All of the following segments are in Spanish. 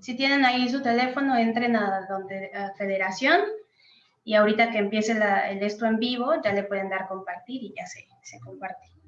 Si tienen ahí su teléfono, entren a, donde, a Federación y ahorita que empiece el esto en vivo, ya le pueden dar compartir y ya se, se comparte.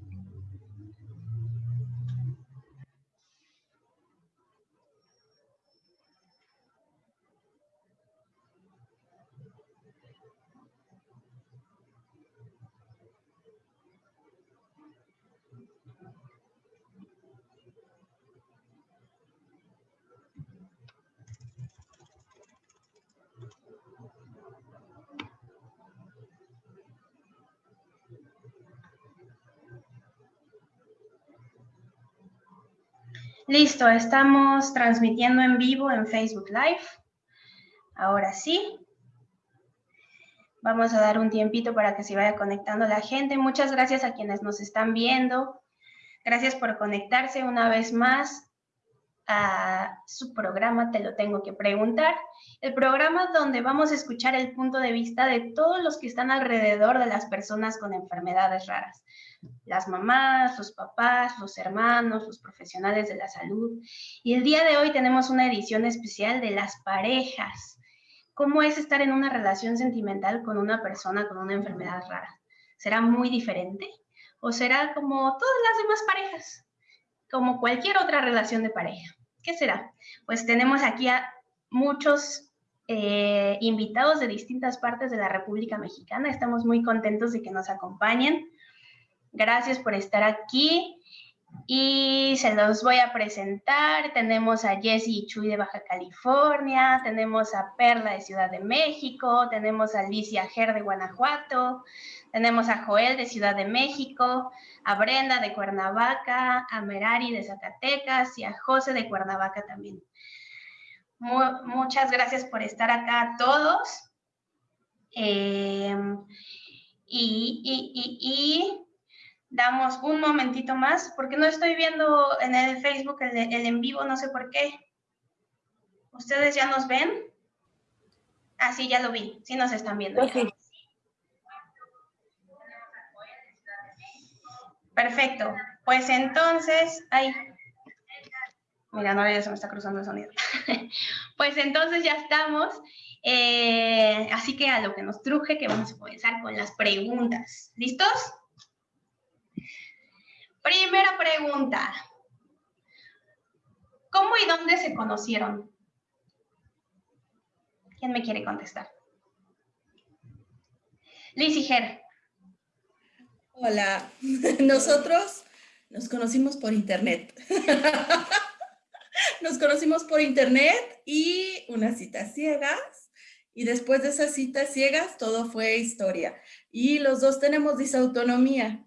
Listo, estamos transmitiendo en vivo en Facebook Live. Ahora sí. Vamos a dar un tiempito para que se vaya conectando la gente. Muchas gracias a quienes nos están viendo. Gracias por conectarse una vez más su programa Te lo tengo que preguntar. El programa donde vamos a escuchar el punto de vista de todos los que están alrededor de las personas con enfermedades raras las mamás, los papás, los hermanos, los profesionales de la salud. Y el día de hoy tenemos una edición especial de las parejas. ¿Cómo es estar en una relación sentimental con una persona con una enfermedad rara? ¿Será muy diferente? ¿O será como todas las demás parejas? Como cualquier otra relación de pareja. ¿Qué será? Pues tenemos aquí a muchos eh, invitados de distintas partes de la República Mexicana. Estamos muy contentos de que nos acompañen. Gracias por estar aquí y se los voy a presentar. Tenemos a Jessie Chuy de Baja California, tenemos a Perla de Ciudad de México, tenemos a Alicia Ger de Guanajuato, tenemos a Joel de Ciudad de México, a Brenda de Cuernavaca, a Merari de Zacatecas y a José de Cuernavaca también. muchas gracias por estar acá todos. Eh, y damos un momentito más, porque no estoy viendo en el Facebook el, en vivo, no sé por qué. ¿Ustedes ya nos ven? Ah, sí, ya lo vi, sí nos están viendo. Perfecto, pues entonces, ay, mira, no, ya se me está cruzando el sonido. pues entonces ya estamos, eh, así que a lo que nos truje, que vamos a comenzar con las preguntas. ¿Listos? Primera pregunta. ¿Cómo y dónde se conocieron? ¿Quién me quiere contestar? Liz y Ger. Hola, nosotros nos conocimos por internet. nos conocimos por internet y unas citas ciegas. Y después de esas citas ciegas, todo fue historia. Y los dos tenemos disautonomía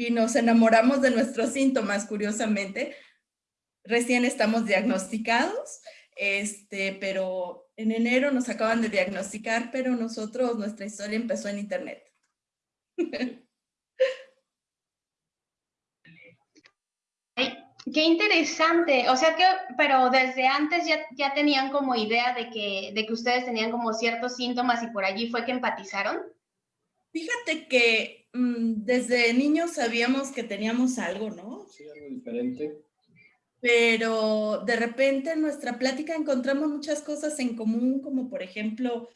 y nos enamoramos de nuestros síntomas, curiosamente. Recién estamos diagnosticados, este, pero en enero nos acaban de diagnosticar, pero nosotros, nuestra historia empezó en internet. Qué interesante, o sea que, pero desde antes ya, ya tenían como idea de que, de que ustedes tenían como ciertos síntomas y por allí fue que empatizaron. Fíjate que desde niños sabíamos que teníamos algo, ¿no? Sí, algo diferente. Pero de repente en nuestra plática encontramos muchas cosas en común, como por ejemplo,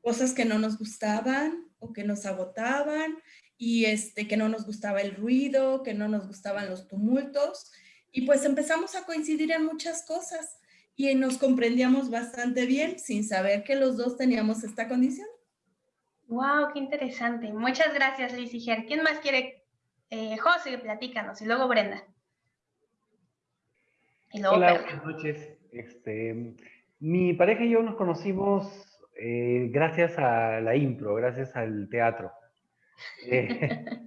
cosas que no nos gustaban o que nos agotaban y este, que no nos gustaba el ruido, que no nos gustaban los tumultos. Y pues empezamos a coincidir en muchas cosas y nos comprendíamos bastante bien sin saber que los dos teníamos esta condición. Wow, qué interesante. Muchas gracias, Liz y Ger. ¿Quién más quiere? Eh, José, platícanos, y luego Brenda. Hola, buenas noches. Este, mi pareja y yo nos conocimos eh, gracias a la impro, gracias al teatro. Eh,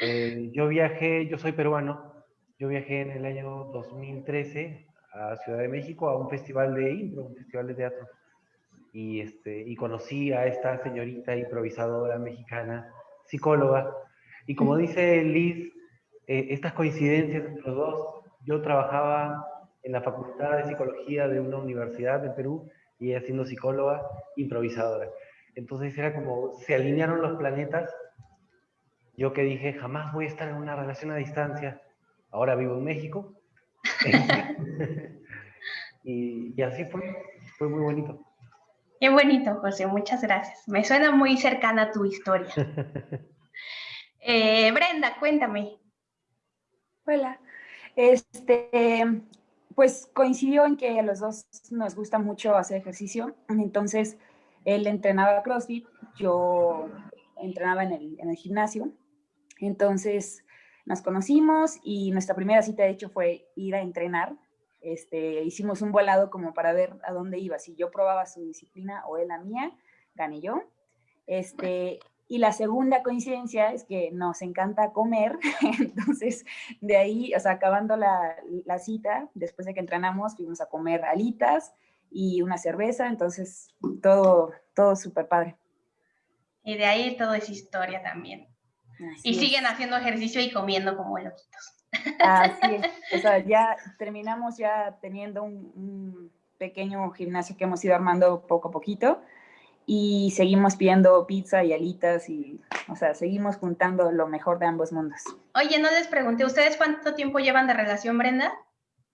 yo viajé, yo soy peruano, yo viajé en el año 2013 a Ciudad de México a un festival de impro, un festival de teatro y, este, y conocí a esta señorita improvisadora mexicana, psicóloga. Y como dice Liz, eh, estas coincidencias entre los dos, yo trabajaba en la Facultad de Psicología de una universidad de Perú y ella siendo psicóloga improvisadora. Entonces era como, se alinearon los planetas. Yo que dije, jamás voy a estar en una relación a distancia. Ahora vivo en México. y, y, así fue, fue muy bonito. Qué bonito, José, muchas gracias. Me suena muy cercana a tu historia. Eh, Brenda, cuéntame. Hola. Este, pues coincidió en que a los dos nos gusta mucho hacer ejercicio. Entonces, él entrenaba CrossFit, yo entrenaba en el, en el gimnasio. Entonces, nos conocimos y nuestra primera cita, de hecho, fue ir a entrenar. Este, hicimos un volado como para ver a dónde iba. Si yo probaba su disciplina o él la mía, gané yo. Este, y la segunda coincidencia es que nos encanta comer, entonces de ahí, o sea, acabando la, la, cita, después de que entrenamos, fuimos a comer alitas y una cerveza, entonces todo, todo súper padre. Y de ahí todo es historia también. Así y es. siguen haciendo ejercicio y comiendo como loquitos. Así es, o sea, ya terminamos ya teniendo un, un pequeño gimnasio que hemos ido armando poco a poquito, y seguimos pidiendo pizza y alitas y, o sea, seguimos juntando lo mejor de ambos mundos. Oye, no les pregunté, ¿ustedes cuánto tiempo llevan de relación, Brenda?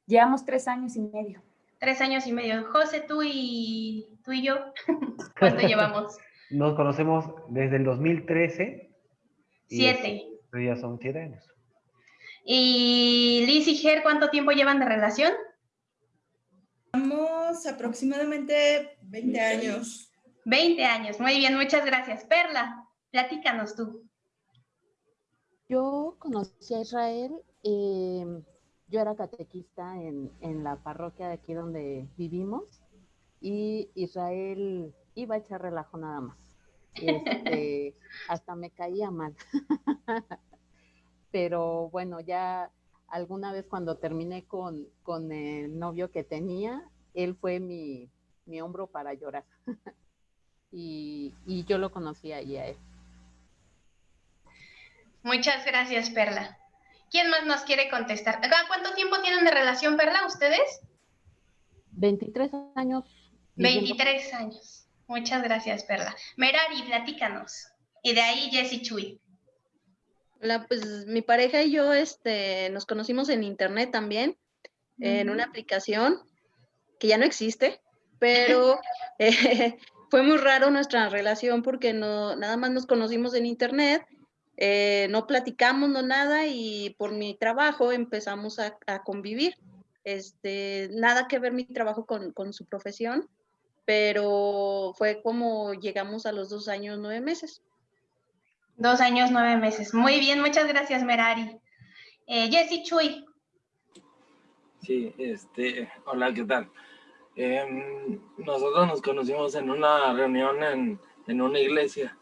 Llevamos tres años y medio. Tres años y medio. José, tú y, tú y yo, ¿cuánto llevamos? Nos conocemos desde el 2013. Siete. Y ya son siete años. ¿Y Liz y Ger, cuánto tiempo llevan de relación? Llevamos aproximadamente 20 años. 20 años, muy bien, muchas gracias. Perla, platícanos tú. Yo conocí a Israel, eh, yo era catequista en, en, la parroquia de aquí donde vivimos y Israel iba a echar relajo nada más. Este, hasta me caía mal. Pero bueno, ya alguna vez cuando terminé con, con el novio que tenía, él fue mi, mi hombro para llorar. y, y yo lo conocí ahí a él. Muchas gracias, Perla. ¿Quién más nos quiere contestar? ¿Cuánto tiempo tienen de relación, Perla, ustedes? 23 años. 23 años. Muchas gracias, Perla. Merari, platícanos. Y de ahí Jessy Chuy. Hola, pues mi pareja y yo este, nos conocimos en internet también, -huh. en una aplicación que ya no existe, pero eh, fue muy raro nuestra relación porque no, nada más nos conocimos en internet, eh, no platicamos, no nada, y por mi trabajo empezamos a, a convivir. Este, nada que ver mi trabajo con, con, su profesión, pero fue como llegamos a los dos años, nueve meses. Dos años, nueve meses. Muy bien, muchas gracias, Merari. Eh, Jessy Chuy. Sí, este, hola, ¿qué tal? Eh, nosotros nos conocimos en una reunión en, en, una iglesia,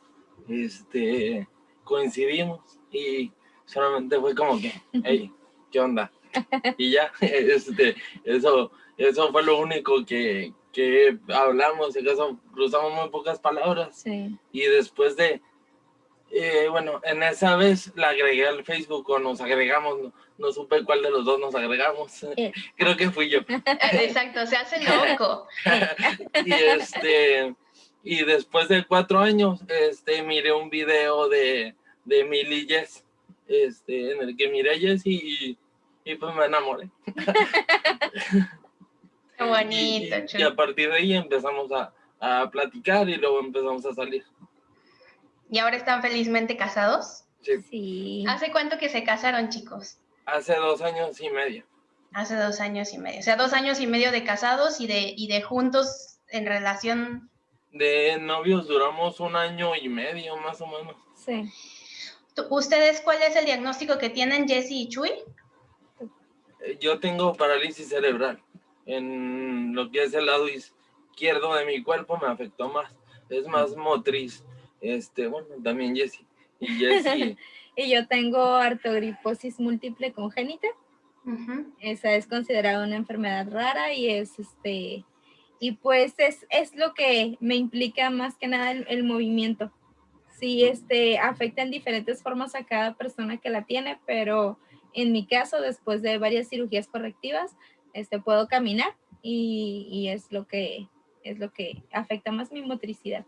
este, coincidimos y solamente fue como que, hey, ¿qué onda? Y ya, este, eso, eso fue lo único que, que hablamos, en caso cruzamos muy pocas palabras. Sí. Y después de, eh, bueno, en esa vez la agregué al Facebook o nos agregamos, no, no supe cuál de los dos nos agregamos. Eh. Creo que fui yo. Exacto, se hace loco. y este, y después de cuatro años, este, miré un video de, de Milly Jess, este, en el que miré a Jess y, y pues me enamoré. Qué bonito, y, y, a partir de ahí empezamos a, a platicar y luego empezamos a salir. ¿Y ahora están felizmente casados? Sí. sí. ¿Hace cuánto que se casaron, chicos? Hace dos años y medio. Hace dos años y medio. O sea, dos años y medio de casados y de, y de juntos en relación. De novios duramos un año y medio, más o menos. Sí. ¿Ustedes cuál es el diagnóstico que tienen, Jesse y Chuy? Eh, Yo tengo parálisis cerebral. En lo que es el lado izquierdo de mi cuerpo me afectó más. Es más motriz. Este, bueno, también Jesse. Y Jesse y yo tengo artogriposis múltiple congénita. Uh -huh. Esa es considerada una enfermedad rara y es este y pues es, es lo que me implica más que nada el, el, movimiento. Sí, este afecta en diferentes formas a cada persona que la tiene, pero en mi caso, después de varias cirugías correctivas, este puedo caminar y, y es lo que es lo que afecta más mi motricidad.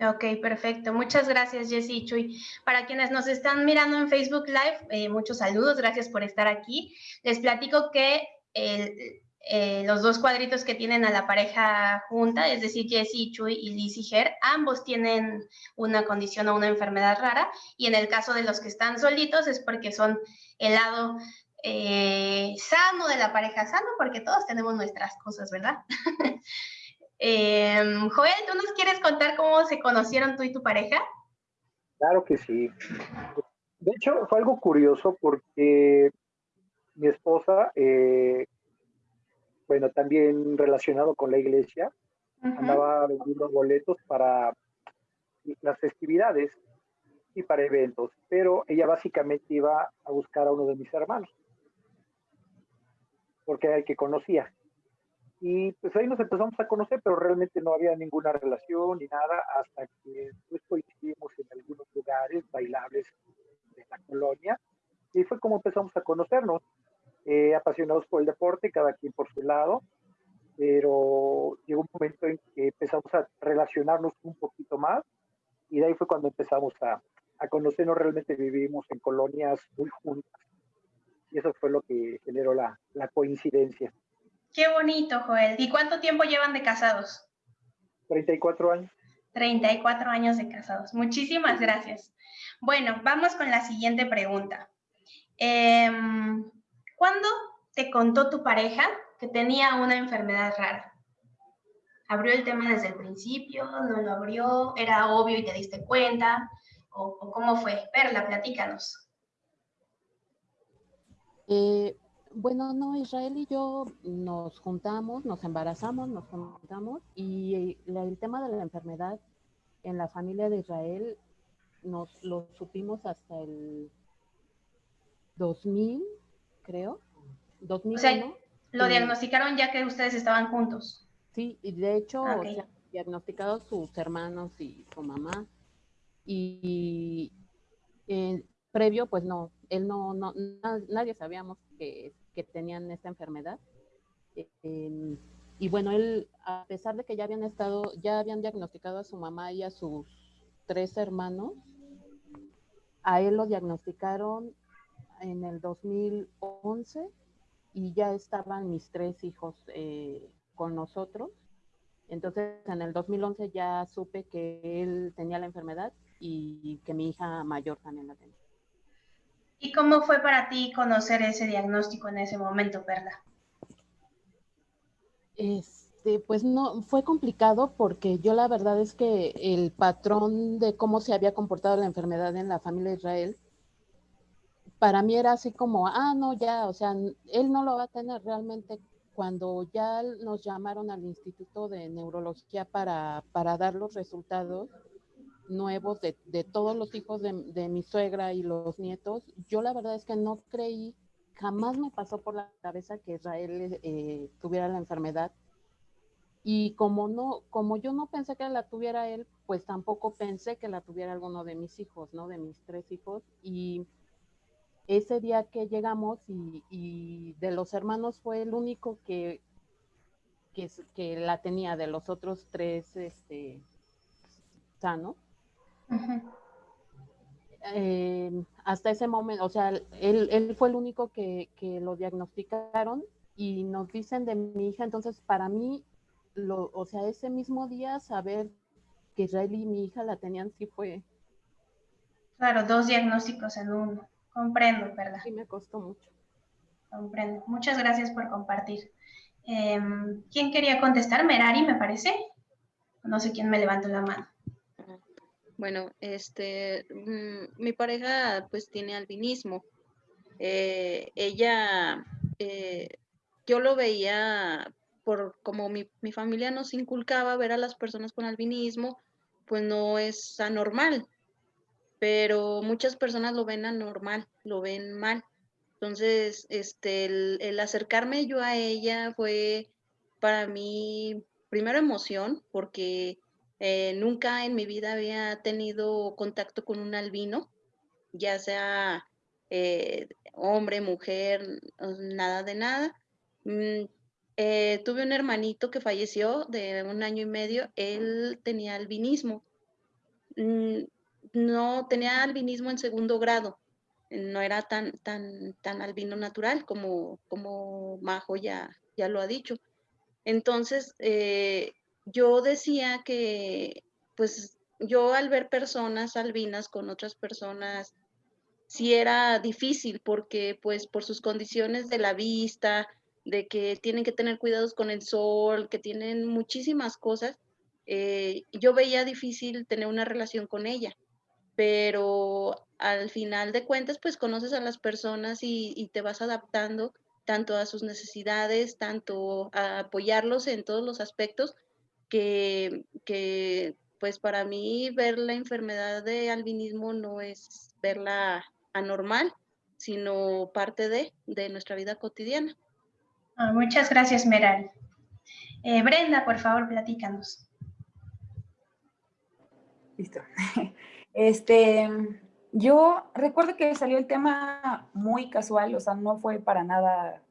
Ok, perfecto. Muchas gracias, Jessy Chuy. Para quienes nos están mirando en Facebook Live, eh, muchos saludos, gracias por estar aquí. Les platico que eh, los dos cuadritos que tienen a la pareja junta, es decir, Jessie, Chuy y Liz y Ger, ambos tienen una condición o una enfermedad rara, y en el caso de los que están solitos es porque son el lado eh, sano de la pareja, sano porque todos tenemos nuestras cosas, ¿verdad? Em, Joel, ¿tú nos quieres contar cómo se conocieron tú y tu pareja? Claro que sí. De hecho, fue algo curioso porque mi esposa eh, bueno, también relacionado con la iglesia, andaba vendiendo boletos para las festividades y para eventos, pero ella básicamente iba a buscar a uno de mis hermanos, porque era el que conocía. Y pues ahí nos empezamos a conocer, pero realmente no había ninguna relación ni nada, hasta que después coincidimos en algunos lugares bailables de la colonia, y fue como empezamos a conocernos. Eh, apasionados por el deporte, cada quien por su lado, pero llegó un momento en que empezamos a relacionarnos un poquito más y de ahí fue cuando empezamos a, a conocernos, realmente vivimos en colonias muy juntas y eso fue lo que generó la, la coincidencia. Qué bonito, Joel. ¿Y cuánto tiempo llevan de casados? 34 años. 34 años de casados. Muchísimas gracias. Bueno, vamos con la siguiente pregunta. Eh, ¿Cuándo te contó tu pareja que tenía una enfermedad rara? ¿Abrió el tema desde el principio? ¿No lo abrió? ¿Era obvio y te diste cuenta? ¿O, cómo fue? Perla, platícanos. Eh, bueno, no, Israel y yo nos juntamos, nos embarazamos, nos juntamos y el tema de la enfermedad en la familia de Israel nos lo supimos hasta el 2000, creo. 2001. O sea, lo diagnosticaron ya que ustedes estaban juntos. Sí, y de hecho, ah, diagnosticados sus hermanos y su mamá. Y, eh, previo, pues no, él no, no, nadie sabíamos que, que tenían esta enfermedad. Em, y bueno, él, a pesar de que ya habían estado, ya habían diagnosticado a su mamá y a sus tres hermanos, a él lo diagnosticaron en el 2011 y ya estaban mis tres hijos eh, con nosotros. Entonces, en el 2011 ya supe que él tenía la enfermedad y que mi hija mayor también la tenía. ¿Y cómo fue para ti conocer ese diagnóstico en ese momento, Perla? Este, pues no, fue complicado porque yo la verdad es que el patrón de cómo se había comportado la enfermedad en la familia Israel para mí era así como, ah, no, ya, o sea, él no lo va a tener realmente. Cuando ya nos llamaron al Instituto de Neurología para, para dar los resultados nuevos de, de todos los hijos de, de, mi suegra y los nietos, yo la verdad es que no creí, jamás me pasó por la cabeza que Israel eh, tuviera la enfermedad. Y como no, como yo no pensé que la tuviera él, pues tampoco pensé que la tuviera alguno de mis hijos, ¿no? De mis tres hijos. Y ese día que llegamos y, de los hermanos fue el único que, que, la tenía, de los otros tres este, sano. Eh, hasta ese momento, o sea, él, fue el único que, lo diagnosticaron y nos dicen de mi hija, entonces para mí, lo, o sea, ese mismo día saber que Israel y mi hija la tenían sí fue. Claro, dos diagnósticos en uno. Comprendo, ¿verdad? Sí, me costó mucho. Comprendo. Muchas gracias por compartir. Em, ¿Quién quería contestar? Merari, me parece. No sé quién me levantó la mano. Bueno, este, mm, mi pareja pues tiene albinismo. Eh, ella, eh, yo lo veía por como mi, mi, familia nos inculcaba ver a las personas con albinismo, pues no es anormal pero muchas personas lo ven anormal, lo ven mal. Entonces, este, el, acercarme yo a ella fue para mí, primero emoción, porque eh, nunca en mi vida había tenido contacto con un albino, ya sea eh, hombre, mujer, nada de nada. Mm, eh, tuve un hermanito que falleció de un año y medio, él tenía albinismo. Mm, no tenía albinismo en segundo grado. no era tan, tan, tan albino natural como, como Majo ya, ya lo ha dicho. Entonces, eh, yo decía que, pues, yo al ver personas albinas con otras personas, sí era difícil porque, pues, por sus condiciones de la vista, de que tienen que tener cuidados con el sol, que tienen muchísimas cosas, eh, yo veía difícil tener una relación con ella. Pero al final de cuentas, pues conoces a las personas y, te vas adaptando tanto a sus necesidades, tanto a apoyarlos en todos los aspectos, que, pues para mí ver la enfermedad de albinismo no es verla anormal, sino parte de, nuestra vida cotidiana. Ah, muchas gracias, Meral. Eh, Brenda, por favor, platícanos. Listo. Este, yo recuerdo que salió el tema muy casual, o sea, no fue para nada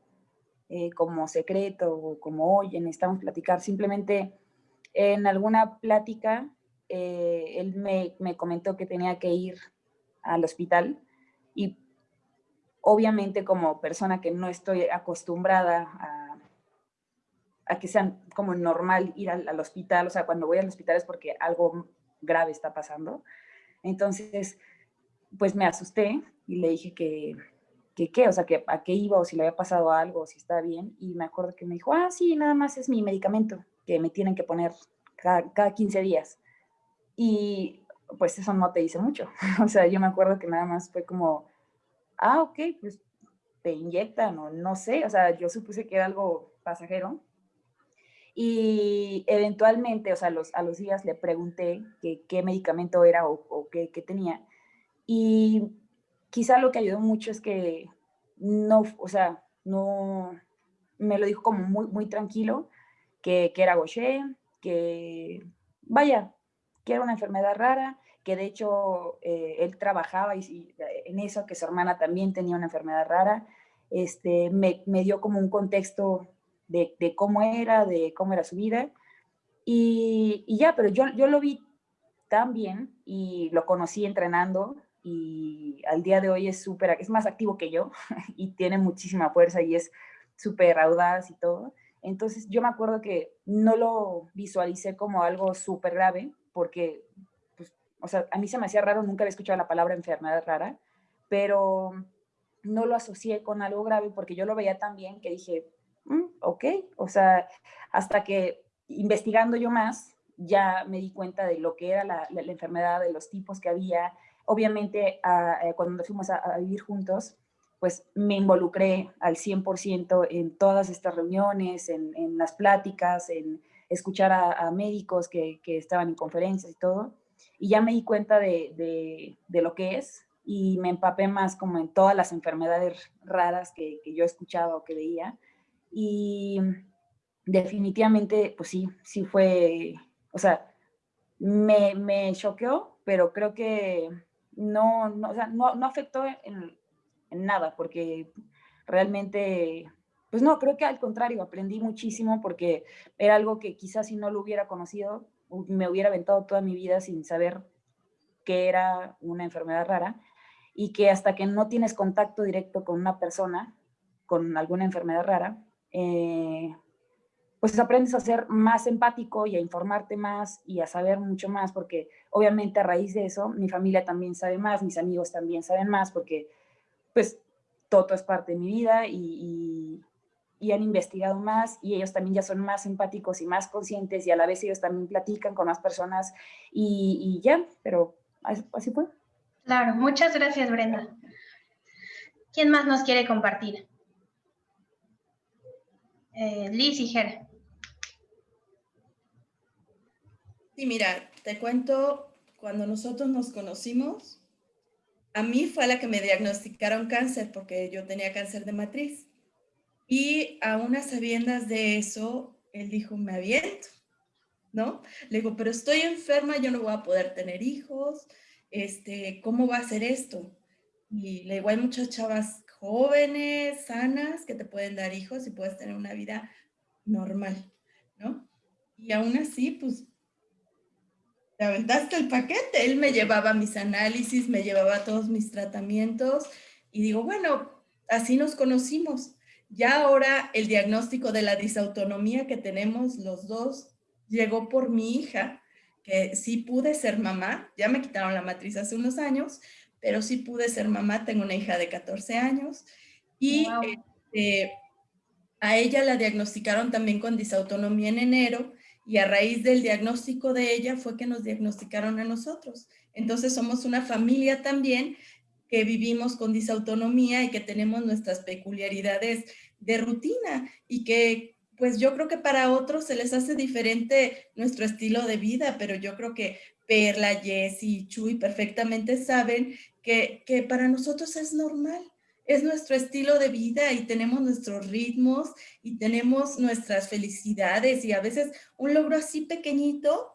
eh, como secreto o como, oye, necesitamos platicar, simplemente en alguna plática eh, él me, me, comentó que tenía que ir al hospital y obviamente como persona que no estoy acostumbrada a, que sea como normal ir al, al, hospital, o sea, cuando voy al hospital es porque algo grave está pasando, entonces, pues me asusté y le dije que, que qué, o sea, que a qué iba o si le había pasado algo o si estaba bien. Y me acuerdo que me dijo, ah, sí, nada más es mi medicamento que me tienen que poner cada, cada 15 días. Y pues eso no te dice mucho. o sea, yo me acuerdo que nada más fue como, ah, ok, pues te inyectan o no sé. O sea, yo supuse que era algo pasajero. Y eventualmente, o sea, los, a los días le pregunté qué medicamento era o, qué, tenía. Y quizá lo que ayudó mucho es que no, o sea, no, me lo dijo como muy, muy tranquilo, que, que era Gaucher, que vaya, que era una enfermedad rara, que de hecho eh, él trabajaba y, en eso, que su hermana también tenía una enfermedad rara. Este, me, me dio como un contexto de, cómo era, de cómo era su vida. Y, ya, pero yo, yo lo vi tan bien y lo conocí entrenando y al día de hoy es súper, es más activo que yo y tiene muchísima fuerza y es súper audaz y todo. Entonces yo me acuerdo que no lo visualicé como algo súper grave porque, pues, o sea, a mí se me hacía raro, nunca había escuchado la palabra enfermedad rara, pero no lo asocié con algo grave porque yo lo veía tan bien que dije, Mm, ok, o sea, hasta que investigando yo más, ya me di cuenta de lo que era la, enfermedad, de los tipos que había. Obviamente, eh, cuando fuimos a, vivir juntos, pues me involucré al 100% en todas estas reuniones, en, las pláticas, en escuchar a, médicos que, estaban en conferencias y todo. Y ya me di cuenta de, lo que es y me empapé más como en todas las enfermedades raras que, que yo escuchaba o que veía y definitivamente, pues sí, sí fue, o sea, me, me choqueó, pero creo que no, no, o sea, no, no afectó en, nada, porque realmente, pues no, creo que al contrario, aprendí muchísimo porque era algo que quizás si no lo hubiera conocido, me hubiera aventado toda mi vida sin saber que era una enfermedad rara y que hasta que no tienes contacto directo con una persona con alguna enfermedad rara, eh, pues aprendes a ser más empático y a informarte más y a saber mucho más, porque obviamente a raíz de eso mi familia también sabe más, mis amigos también saben más, porque pues todo es parte de mi vida y, y, han investigado más y ellos también ya son más empáticos y más conscientes y a la vez ellos también platican con más personas y, y ya, pero así fue. Claro, muchas gracias Brenda. ¿Quién más nos quiere compartir? eh, Liz y Jere. Sí, mira, te cuento, cuando nosotros nos conocimos, a mí fue a la que me diagnosticaron cáncer porque yo tenía cáncer de matriz. Y a unas sabiendas de eso, él dijo, me aviento, ¿no? Le digo, pero estoy enferma, yo no voy a poder tener hijos, este, ¿cómo va a ser esto? Y le digo, hay muchas chavas jóvenes, sanas, que te pueden dar hijos y puedes tener una vida normal, ¿no? Y aún así, pues, te aventaste el paquete. Él me llevaba mis análisis, me llevaba todos mis tratamientos y digo, bueno, así nos conocimos. Ya ahora el diagnóstico de la disautonomía que tenemos los dos llegó por mi hija, que sí pude ser mamá, ya me quitaron la matriz hace unos años, pero sí pude ser mamá, tengo una hija de 14 años y este, a ella la diagnosticaron también con disautonomía en enero y a raíz del diagnóstico de ella fue que nos diagnosticaron a nosotros. Entonces somos una familia también que vivimos con disautonomía y que tenemos nuestras peculiaridades de rutina y que pues yo creo que para otros se les hace diferente nuestro estilo de vida, pero yo creo que Perla, Jessie, Chuy perfectamente saben que, que para nosotros es normal, es nuestro estilo de vida y tenemos nuestros ritmos y tenemos nuestras felicidades y a veces un logro así pequeñito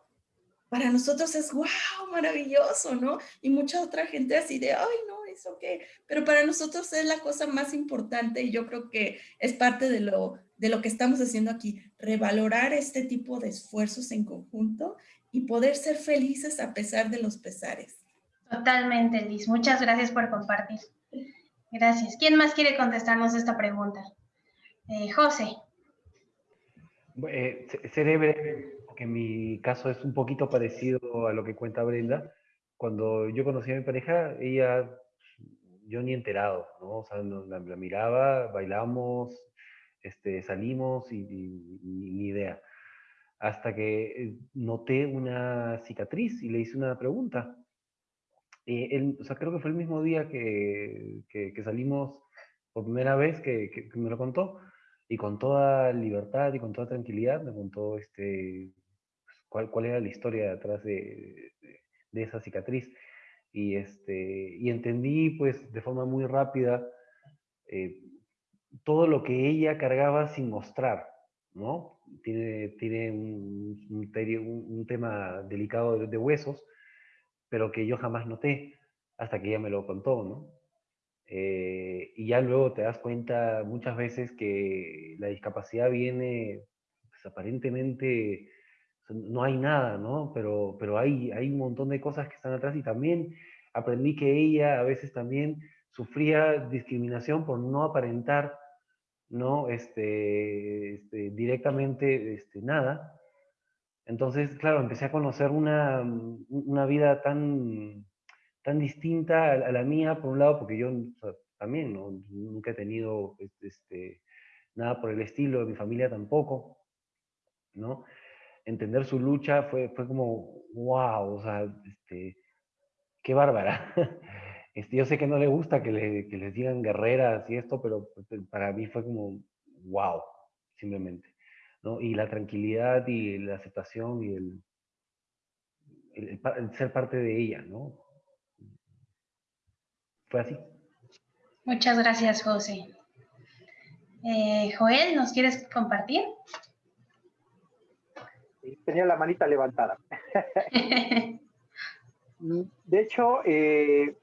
para nosotros es wow, maravilloso, ¿no? Y mucha otra gente así de, ay, no, eso qué, pero para nosotros es la cosa más importante y yo creo que es parte de lo, de lo que estamos haciendo aquí, revalorar este tipo de esfuerzos en conjunto y poder ser felices a pesar de los pesares. Totalmente, Liz. Muchas gracias por compartir. Gracias. ¿Quién más quiere contestarnos esta pregunta? Eh, José. Eh, seré breve, porque mi caso es un poquito parecido a lo que cuenta Brenda. Cuando yo conocí a mi pareja, ella, yo ni enterado, ¿no? O sea, la, miraba, bailamos, este, salimos y, ni idea. Hasta que eh, noté una cicatriz y le hice una pregunta. Eh, o sea, creo que fue el mismo día que, que, salimos por primera vez que, que, me lo contó y con toda libertad y con toda tranquilidad me contó este, pues, cuál, cuál era la historia detrás de, de, esa cicatriz. Y, este, y entendí pues de forma muy rápida eh, todo lo que ella cargaba sin mostrar, ¿no? Tiene, tiene un, un, tema delicado de huesos pero que yo jamás noté hasta que ella me lo contó, ¿no? Eh, y ya luego te das cuenta muchas veces que la discapacidad viene, pues aparentemente no hay nada, ¿no? Pero, pero hay, hay un montón de cosas que están atrás y también aprendí que ella a veces también sufría discriminación por no aparentar, ¿no? Este, este directamente este, nada, entonces, claro, empecé a conocer una, mm, una vida tan, tan distinta a, la mía, por un lado, porque yo también nunca he tenido este, nada por el estilo, mi familia tampoco, ¿no? Entender su lucha fue, fue como, wow, o sea, este, qué bárbara. Este, yo sé que no le gusta que, le, que les digan guerreras y esto, pero pues, para mí fue como, wow, simplemente. Y la tranquilidad y la aceptación y el, ser parte de ella, ¿no? Fue así. Muchas gracias, José. Eh, Joel, ¿nos quieres compartir? Tenía la manita levantada. de hecho, eh,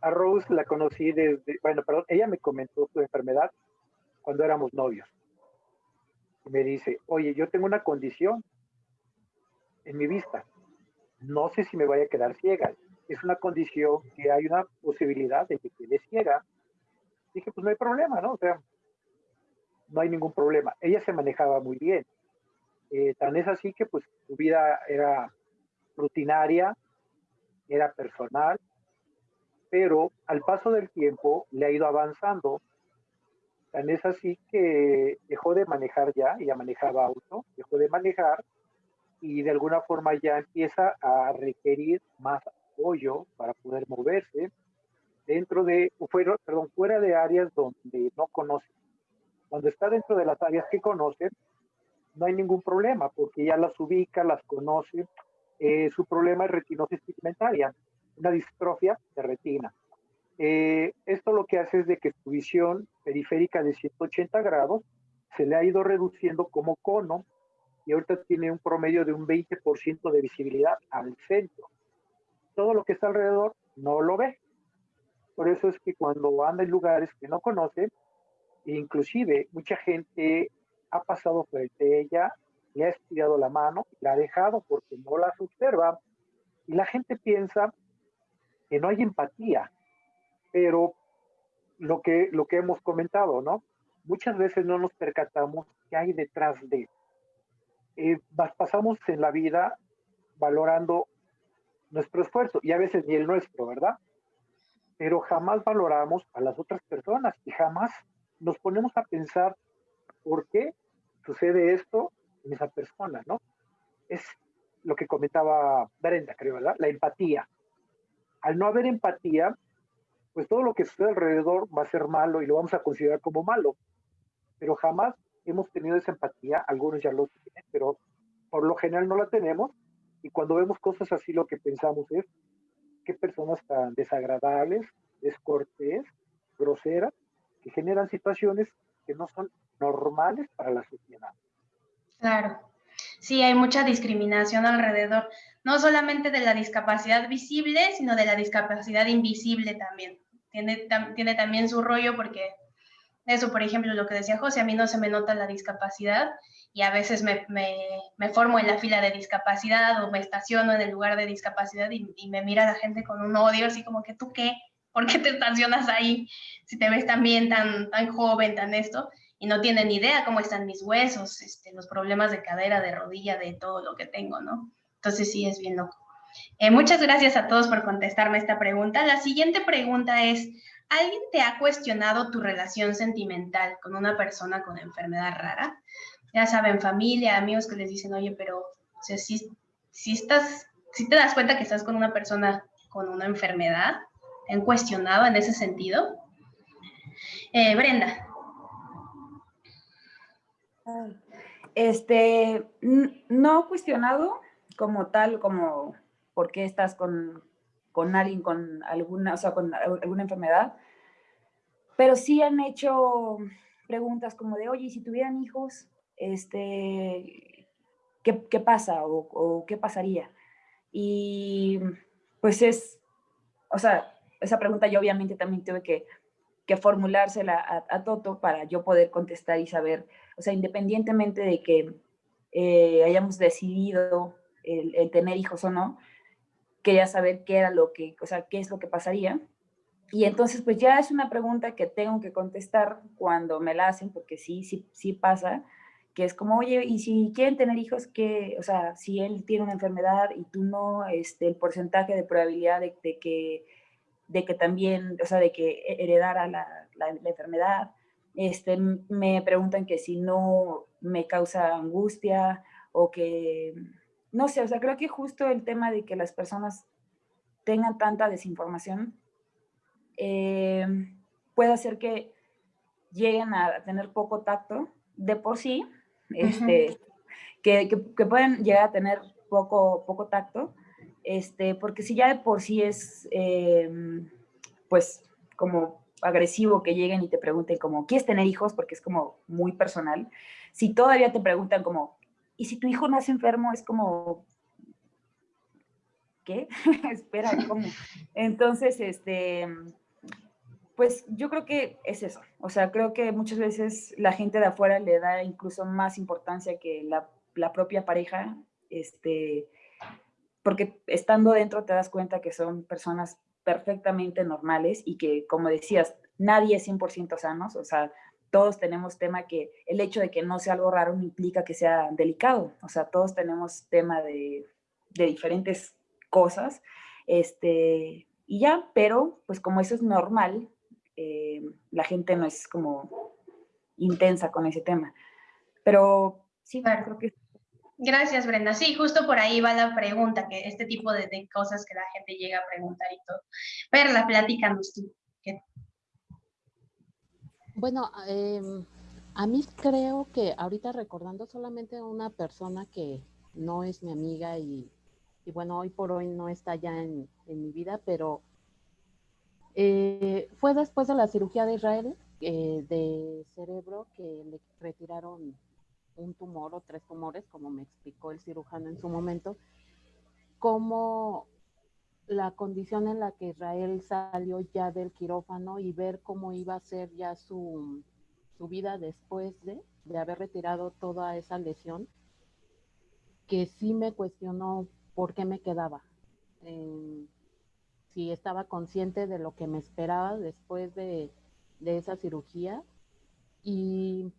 a Rose la conocí desde, bueno, perdón, ella me comentó su enfermedad cuando éramos novios me dice, oye, yo tengo una condición en mi vista. No sé si me vaya a quedar ciega. Es una condición que hay una posibilidad de que quede ciega. Dije, pues no hay problema, ¿no? O sea, no hay ningún problema. Ella se manejaba muy bien. Eh, tan es así que pues su vida era rutinaria, era personal, pero al paso del tiempo le ha ido avanzando Tan es así que dejó de manejar ya, ya manejaba auto, dejó de manejar y de alguna forma ya empieza a requerir más apoyo para poder moverse dentro de, fuera, perdón, fuera de áreas donde no conoce. Cuando está dentro de las áreas que conoce, no hay ningún problema porque ya las ubica, las conoce. Eh, su problema es retinosis pigmentaria, una distrofia de retina. Eh, esto lo que hace es de que su visión periférica de 180 grados se le ha ido reduciendo como cono y ahorita tiene un promedio de un 20% de visibilidad al centro. Todo lo que está alrededor no lo ve. Por eso es que cuando anda en lugares que no conoce, inclusive mucha gente ha pasado frente a ella, le ha estirado la mano, la ha dejado porque no las observa y la gente piensa que no hay empatía, pero lo que, lo que hemos comentado, ¿no? Muchas veces no nos percatamos qué hay detrás de. Eh, pasamos en la vida valorando nuestro esfuerzo y a veces ni el nuestro, ¿verdad? Pero jamás valoramos a las otras personas y jamás nos ponemos a pensar por qué sucede esto en esa persona, ¿no? Es lo que comentaba Brenda, creo, ¿verdad? La empatía. Al no haber empatía, pues todo lo que sucede alrededor va a ser malo y lo vamos a considerar como malo. Pero jamás hemos tenido esa empatía, algunos ya lo tienen, pero por lo general no la tenemos. Y cuando vemos cosas así, lo que pensamos es, qué personas tan desagradables, descortés, groseras, que generan situaciones que no son normales para la sociedad. Claro, sí, hay mucha discriminación alrededor, no solamente de la discapacidad visible, sino de la discapacidad invisible también. Tiene, tiene también su rollo porque eso, por ejemplo, lo que decía José, a mí no se me nota la discapacidad y a veces me, me, me formo en la fila de discapacidad o me estaciono en el lugar de discapacidad y, me mira la gente con un odio, así como que tú qué, ¿por qué te estacionas ahí si te ves tan bien, tan, tan joven, tan esto? Y no tienen idea cómo están mis huesos, este, los problemas de cadera, de rodilla, de todo lo que tengo, ¿no? Entonces sí, es bien loco. Eh, muchas gracias a todos por contestarme esta pregunta. La siguiente pregunta es, ¿alguien te ha cuestionado tu relación sentimental con una persona con enfermedad rara? Ya saben, familia, amigos que les dicen, oye, pero si, si, estás, si te das cuenta que estás con una persona con una enfermedad, ¿te han cuestionado en ese sentido? Eh, Brenda. Este, no cuestionado como tal, como por qué estás con, con alguien con alguna, o sea, con alguna enfermedad, pero sí han hecho preguntas como de, oye, si tuvieran hijos, este, ¿qué, qué pasa o, o, qué pasaría? Y pues es, o sea, esa pregunta yo obviamente también tuve que, que formulársela a, a, Toto para yo poder contestar y saber, o sea, independientemente de que eh, hayamos decidido el, tener hijos o no, quería saber qué era lo que, o sea, qué es lo que pasaría. Y entonces, pues ya es una pregunta que tengo que contestar cuando me la hacen, porque sí, sí, sí pasa, que es como, oye, y si quieren tener hijos, que, o sea, si él tiene una enfermedad y tú no, este, el porcentaje de probabilidad de, de que, de que también, o sea, de que heredara la, la, la enfermedad, este, me preguntan que si no me causa angustia o que, no sé, o sea, creo que justo el tema de que las personas tengan tanta desinformación eh, puede hacer que lleguen a tener poco tacto de por sí, este, uh -huh. que, que, que, pueden llegar a tener poco, poco tacto, este, porque si ya de por sí es, eh, pues, como agresivo que lleguen y te pregunten como, ¿quieres tener hijos? Porque es como muy personal. Si todavía te preguntan como, ¿y si tu hijo nace enfermo? Es como, ¿qué? Espera, ¿cómo? Entonces, este, pues yo creo que es eso. O sea, creo que muchas veces la gente de afuera le da incluso más importancia que la, la propia pareja, este, porque estando dentro te das cuenta que son personas perfectamente normales y que, como decías, nadie es 100% sanos, o sea, todos tenemos tema que el hecho de que no sea algo raro no implica que sea delicado, o sea, todos tenemos tema de, de diferentes cosas, este, y ya, pero pues como eso es normal, eh, la gente no es como intensa con ese tema, pero sí, claro. creo que Gracias, Brenda. Sí, justo por ahí va la pregunta, que este tipo de, de cosas que la gente llega a preguntar y todo. Perla, platícanos tú. Bueno, eh, a mí creo que ahorita recordando solamente una persona que no es mi amiga y, bueno, hoy por hoy no está ya en, en mi vida, pero eh, fue después de la cirugía de Israel eh, de cerebro que le retiraron un tumor o tres tumores, como me explicó el cirujano en su momento, como la condición en la que Israel salió ya del quirófano y ver cómo iba a ser ya su, su vida después de, de haber retirado toda esa lesión, que sí me cuestionó por qué me quedaba. Si estaba consciente de lo que me esperaba después de, de esa cirugía y,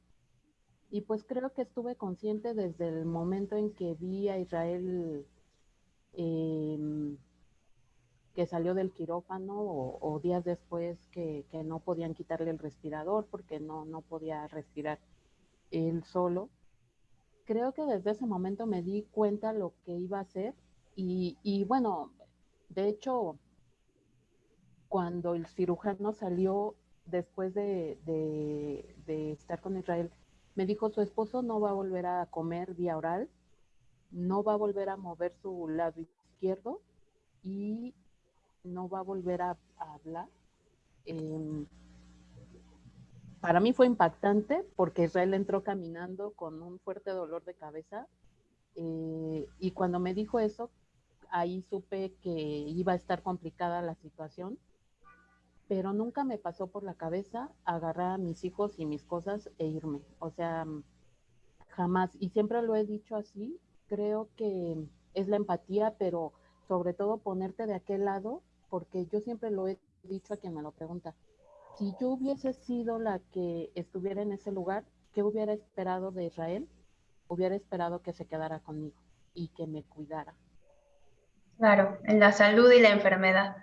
y, pues creo que estuve consciente desde el momento en que vi a Israel em, que salió del quirófano o, días después que, que, no podían quitarle el respirador porque no, no podía respirar él solo. Creo que desde ese momento me di cuenta lo que iba a hacer y, y bueno, de hecho, cuando el cirujano salió después de, de, estar con Israel, me dijo su esposo no va a volver a comer vía oral, no va a volver a mover su lado izquierdo y no va a volver a, hablar. Em, para mí fue impactante porque Israel entró caminando con un fuerte dolor de cabeza eh, y cuando me dijo eso, ahí supe que iba a estar complicada la situación, pero nunca me pasó por la cabeza agarrar a mis hijos y mis cosas e irme. O sea, jamás. Y siempre lo he dicho así, creo que es la empatía, pero sobre todo ponerte de aquel lado, porque yo siempre lo he dicho a quien me lo pregunta. Si yo hubiese sido la que estuviera en ese lugar, ¿qué hubiera esperado de Israel? Hubiera esperado que se quedara conmigo y que me cuidara. Claro, en la salud y la enfermedad.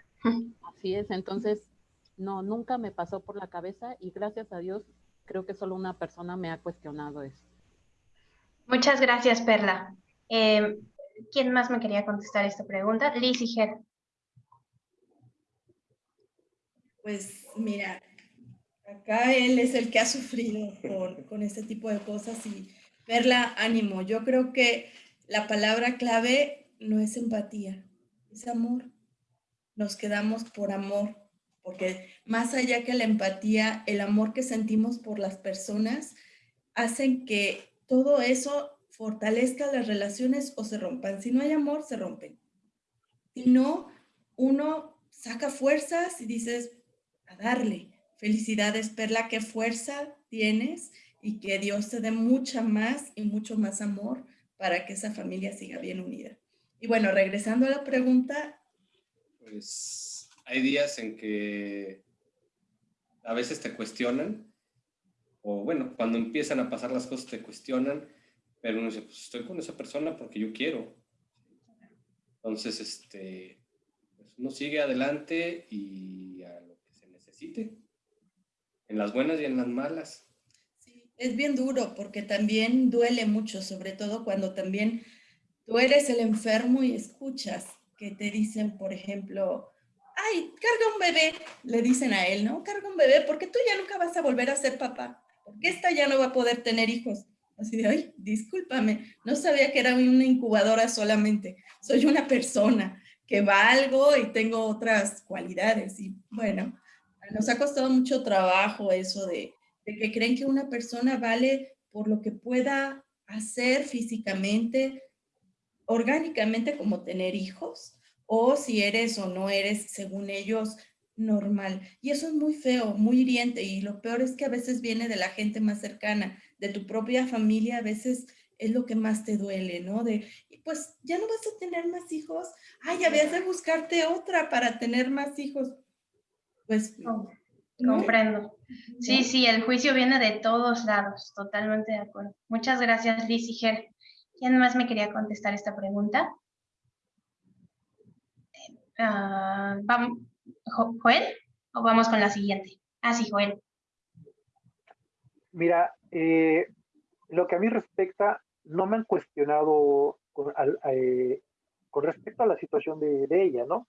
Así es, entonces, no, nunca me pasó por la cabeza y gracias a Dios creo que solo una persona me ha cuestionado eso. Muchas gracias, Perla. Em, ¿Quién más me quería contestar esta pregunta? Liz y Ger. Pues mira, acá él es el que ha sufrido con, este tipo de cosas y Perla, ánimo. Yo creo que la palabra clave no es empatía, es amor. Nos quedamos por amor, porque más allá que la empatía, el amor que sentimos por las personas hacen que todo eso fortalezca las relaciones o se rompan. Si no hay amor, se rompen. Si no, uno saca fuerzas y dices, darle. Felicidades, Perla, qué fuerza tienes y que Dios te dé mucha más y mucho más amor para que esa familia siga bien unida. Y bueno, regresando a la pregunta. Pues hay días en que a veces te cuestionan, o bueno, cuando empiezan a pasar las cosas te cuestionan, pero uno dice, pues estoy con esa persona porque yo quiero. Entonces, este, pues uno sigue adelante y a lo que se necesite, en las buenas y en las malas. Sí, es bien duro porque también duele mucho, sobre todo cuando también tú eres el enfermo y escuchas que te dicen, por ejemplo, ay, carga un bebé, le dicen a él, ¿no? Carga un bebé porque tú ya nunca vas a volver a ser papá, porque esta ya no va a poder tener hijos. Así de, ay, discúlpame, no sabía que era una incubadora solamente, soy una persona que valgo y tengo otras cualidades. Y bueno, nos ha costado mucho trabajo eso de, que creen que una persona vale por lo que pueda hacer físicamente, orgánicamente como tener hijos o si eres o no eres, según ellos, normal. Y eso es muy feo, muy hiriente y lo peor es que a veces viene de la gente más cercana, de tu propia familia, a veces es lo que más te duele, ¿no? De, pues ya no vas a tener más hijos, ay, habías de buscarte otra para tener más hijos. Pues... Comprendo. Sí, sí, el juicio viene de todos lados, totalmente de acuerdo. Muchas gracias, Liz y Ger. ¿Quién más me quería contestar esta pregunta? Uh, ¿vamos, ¿Joel? ¿O vamos con la siguiente? Ah, sí, Joel. Mira, eh, lo que a mí respecta, no me han cuestionado con, eh, con respecto a la situación de, de ella, ¿no?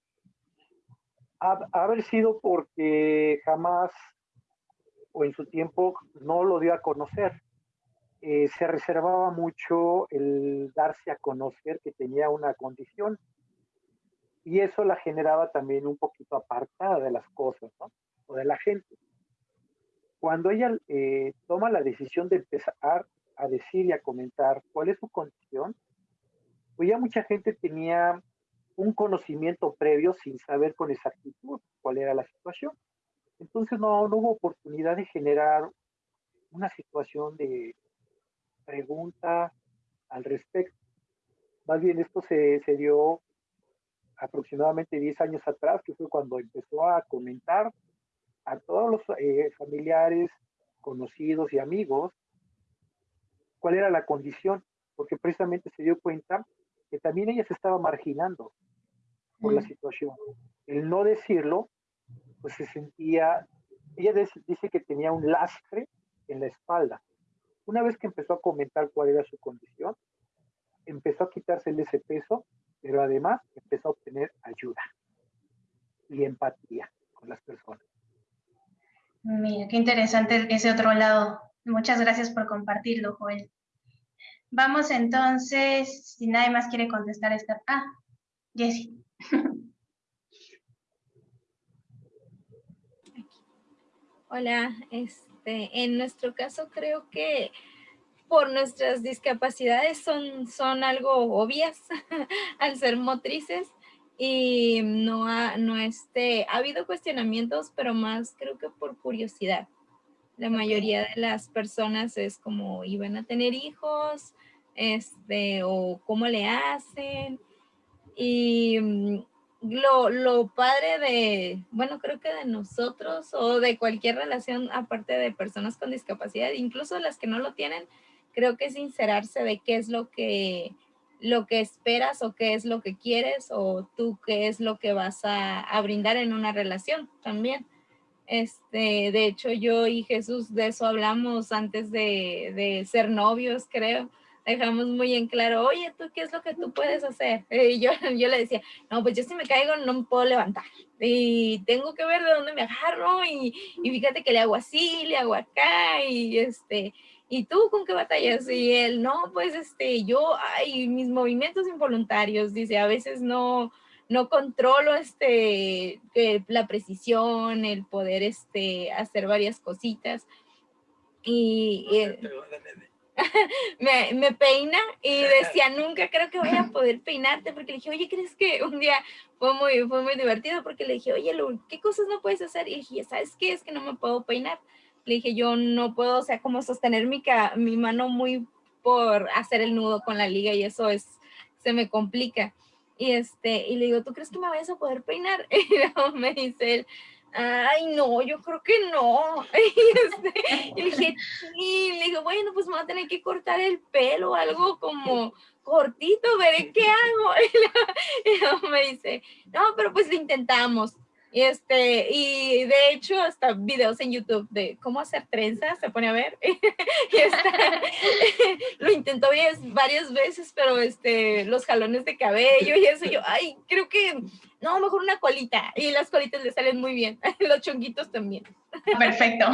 Ha, haber sido porque jamás o en su tiempo no lo dio a conocer. Eh, se reservaba mucho el darse a conocer que tenía una condición y eso la generaba también un poquito apartada de las cosas, ¿no? O de la gente. Cuando ella eh, toma la decisión de empezar a decir y a comentar cuál es su condición, pues ya mucha gente tenía un conocimiento previo sin saber con exactitud cuál era la situación. Entonces no, no hubo oportunidad de generar una situación de, pregunta al respecto. Más bien esto se, se dio aproximadamente 10 años atrás, que fue cuando empezó a comentar a todos los eh, familiares, conocidos y amigos cuál era la condición, porque precisamente se dio cuenta que también ella se estaba marginando por la situación. El no decirlo, pues se sentía, ella dice que tenía un lastre en la espalda. Una vez que empezó a comentar cuál era su condición, empezó a quitársele ese peso, pero además empezó a obtener ayuda y empatía con las personas. Mira, qué interesante ese otro lado. Muchas gracias por compartirlo, Joel. Vamos entonces, si nadie más quiere contestar esta... Ah, Jessie. Hola, este, en nuestro caso creo que por nuestras discapacidades son, son algo obvias al ser motrices y no ha, no este, ha habido cuestionamientos, pero más creo que por curiosidad. La mayoría de las personas es como iban a tener hijos, este, o cómo le hacen. Y mm, lo, lo padre de, bueno, creo que de nosotros o de cualquier relación aparte de personas con discapacidad, incluso las que no lo tienen, creo que sincerarse de qué es lo que, lo que esperas o qué es lo que quieres o tú qué es lo que vas a, a brindar en una relación también. Este, de hecho, yo y Jesús de eso hablamos antes de, de ser novios, creo. Dejamos muy en claro, oye, ¿tú qué es lo que tú puedes hacer? Y yo, yo le decía, no, pues yo si me caigo no me puedo levantar. Y tengo que ver de dónde me agarro y, y fíjate que le hago así, le hago acá y este... ¿Y tú con qué batallas? Y él, no, pues este, yo, ay, mis movimientos involuntarios, dice, a veces no, no controlo este, la precisión, el poder este, hacer varias cositas. Y, me, me, peina y decía, nunca creo que voy a poder peinarte, porque le dije, oye, ¿crees que un día fue muy, fue muy divertido? Porque le dije, oye, ¿qué cosas no puedes hacer? Y dije, ¿sabes qué? Es que no me puedo peinar. Le dije, yo no puedo, o sea, como sostener mi, mi mano muy por hacer el nudo con la liga y eso es, se me complica. Y, este, y le digo, ¿tú crees que me vayas a poder peinar? Y luego me dice él, ay, no, yo creo que no. Este, y le dije, sí, le digo, bueno, pues me voy a tener que cortar el pelo, algo como cortito, veré qué hago. Y me dice, no, pero pues lo intentamos. Y, este, y de hecho, hasta videos en YouTube de cómo hacer trenzas, se pone a ver. y este, lo intentó varias veces, pero este, los jalones de cabello y eso, yo, ay, creo que, no, mejor una colita. Y las colitas le salen muy bien. los chonguitos también. Perfecto,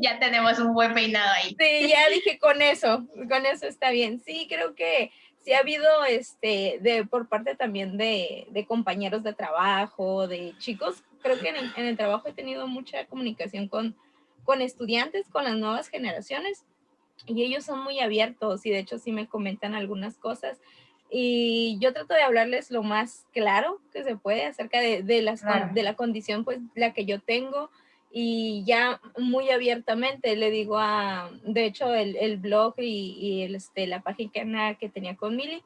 ya tenemos un buen peinado ahí. Sí, ya dije con eso, con eso está bien. Sí, creo que sí ha habido este, de, por parte también de, de compañeros de trabajo, de chicos creo que en el, trabajo he tenido mucha comunicación con, con estudiantes, con las nuevas generaciones, y ellos son muy abiertos y de hecho sí me comentan algunas cosas. Y yo trato de hablarles lo más claro que se puede acerca de, de, las, de la condición, pues la que yo tengo, y ya muy abiertamente le digo a, de hecho, el, el blog y, y el, este, la página que tenía con Mili,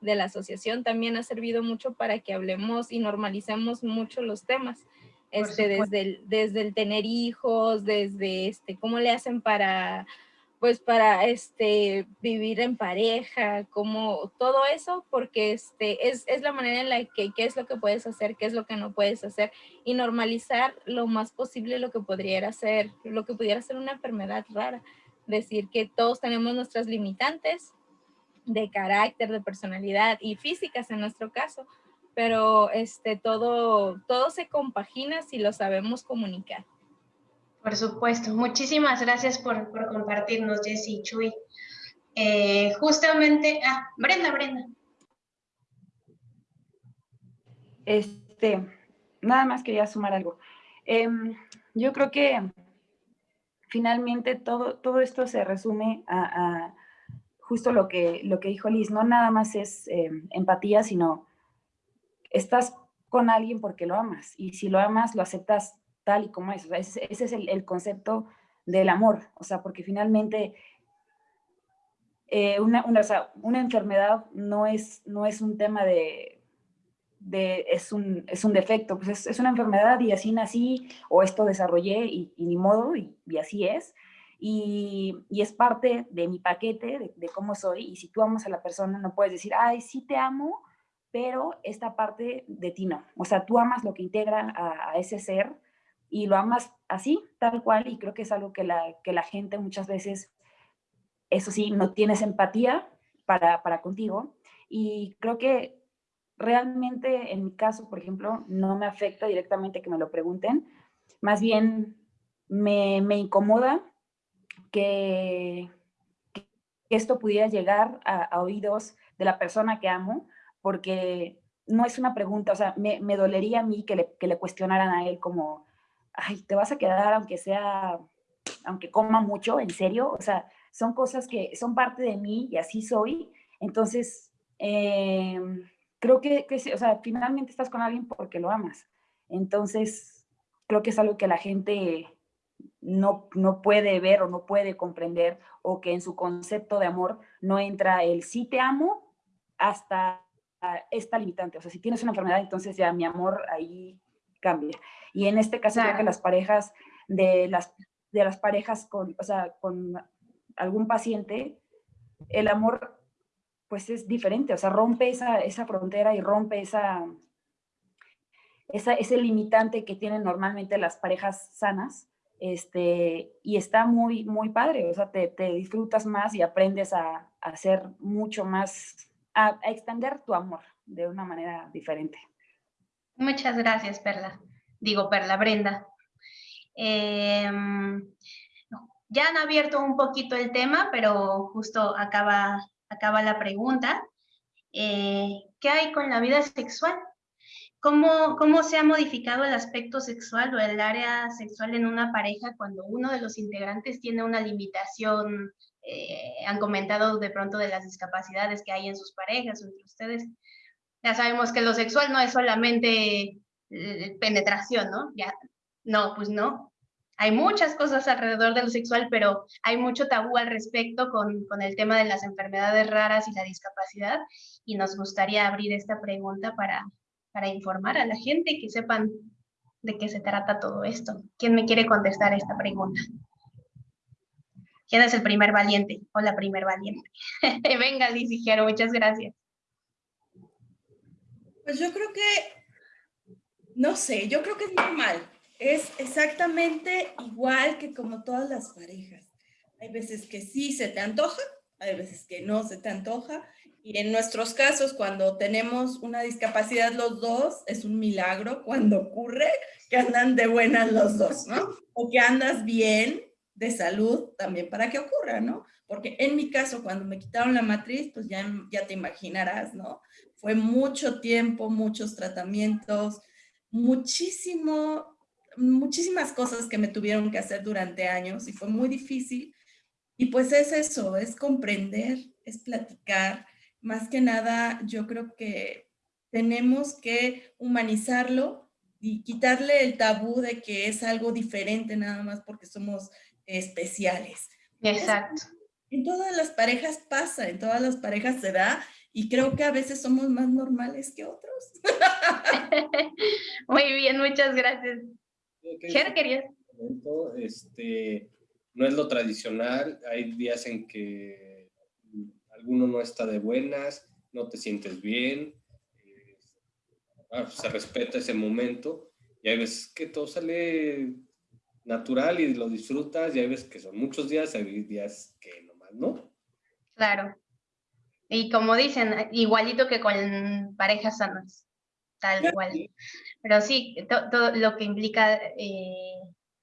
de la asociación también ha servido mucho para que hablemos y normalicemos mucho los temas este, desde, el, desde el tener hijos, desde este, cómo le hacen para, pues para este, vivir en pareja, como todo eso, porque este, es, es la manera en la que, qué es lo que puedes hacer, qué es lo que no puedes hacer, y normalizar lo más posible lo que podría ser, lo que pudiera ser una enfermedad rara. Decir que todos tenemos nuestras limitantes de carácter, de personalidad y físicas en nuestro caso, pero este, todo, todo se compagina si lo sabemos comunicar. Por supuesto. Muchísimas gracias por, compartirnos, Jessy y Chuy. Eh, justamente, ah, Brenda, Brenda. Este, nada más quería sumar algo. Em, yo creo que finalmente todo, todo esto se resume a, justo lo que, lo que dijo Liz, no nada más es em, empatía, sino estás con alguien porque lo amas y si lo amas lo aceptas tal y como es. ese, es el, concepto del amor, o sea, porque finalmente eh, una, una, enfermedad no es, no es un tema de, de, es, un, es un defecto, pues es, es, una enfermedad y así nací o esto desarrollé y, ni modo y, y así es. Y, y, es parte de mi paquete, de, de, cómo soy. Y si tú amas a la persona, no puedes decir, ay, sí te amo, pero esta parte de ti no. O sea, tú amas lo que integra a, a ese ser y lo amas así, tal cual. Y creo que es algo que la, que la gente muchas veces, eso sí, no tienes empatía para, para contigo. Y creo que realmente en mi caso, por ejemplo, no me afecta directamente que me lo pregunten, más bien me, me incomoda que, que, esto pudiera llegar a, a, oídos de la persona que amo, porque no es una pregunta, o sea, me, me dolería a mí que le, que le, cuestionaran a él como, ay, te vas a quedar aunque sea, aunque coma mucho, en serio, o sea, son cosas que son parte de mí y así soy, entonces... Eh, creo que, que, o sea, finalmente estás con alguien porque lo amas. Entonces, creo que es algo que la gente no, no puede ver o no puede comprender o que en su concepto de amor no entra el sí te amo hasta esta limitante. O sea, si tienes una enfermedad, entonces ya mi amor ahí cambia. Y en este caso claro. creo que las parejas de las, de las parejas con, o sea, con algún paciente, el amor pues es diferente, o sea, rompe esa, esa frontera y rompe esa, esa, ese limitante que tienen normalmente las parejas sanas, este, y está muy, muy padre, o sea, te, te disfrutas más y aprendes a, a ser mucho más, a, a, extender tu amor de una manera diferente. Muchas gracias, Perla. Digo, Perla, Brenda. Eh, ya han abierto un poquito el tema, pero justo acaba acaba la pregunta. Eh, ¿Qué hay con la vida sexual? ¿Cómo, ¿Cómo se ha modificado el aspecto sexual o el área sexual en una pareja cuando uno de los integrantes tiene una limitación? Eh, han comentado de pronto de las discapacidades que hay en sus parejas o entre ustedes. Ya sabemos que lo sexual no es solamente eh, penetración, ¿no? Ya, no, pues no hay muchas cosas alrededor de lo sexual, pero hay mucho tabú al respecto con, con, el tema de las enfermedades raras y la discapacidad, y nos gustaría abrir esta pregunta para, para informar a la gente y que sepan de qué se trata todo esto. ¿Quién me quiere contestar esta pregunta? ¿Quién es el primer valiente o la primer valiente? Venga, Liz muchas gracias. Pues yo creo que, no sé, yo creo que es normal es exactamente igual que como todas las parejas. Hay veces que sí se te antoja, hay veces que no se te antoja. Y en nuestros casos, cuando tenemos una discapacidad los dos, es un milagro cuando ocurre que andan de buenas los dos, ¿no? O que andas bien de salud también para que ocurra, ¿no? Porque en mi caso, cuando me quitaron la matriz, pues ya, ya te imaginarás, ¿no? Fue mucho tiempo, muchos tratamientos, muchísimo muchísimas cosas que me tuvieron que hacer durante años y fue muy difícil. Y pues es eso, es comprender, es platicar. Más que nada, yo creo que tenemos que humanizarlo y quitarle el tabú de que es algo diferente nada más porque somos especiales. Exacto. En todas las parejas pasa, en todas las parejas se da y creo que a veces somos más normales que otros. Muy bien, muchas gracias. ¿Qué querías? Este, no es lo tradicional, hay días en que alguno no está de buenas, no te sientes bien, eh, se respeta ese momento y hay veces que todo sale natural y lo disfrutas y hay veces que son muchos días, hay días que nomás no. Claro. Y como dicen, igualito que con parejas sanas tal cual. Pero sí, todo lo que implica eh,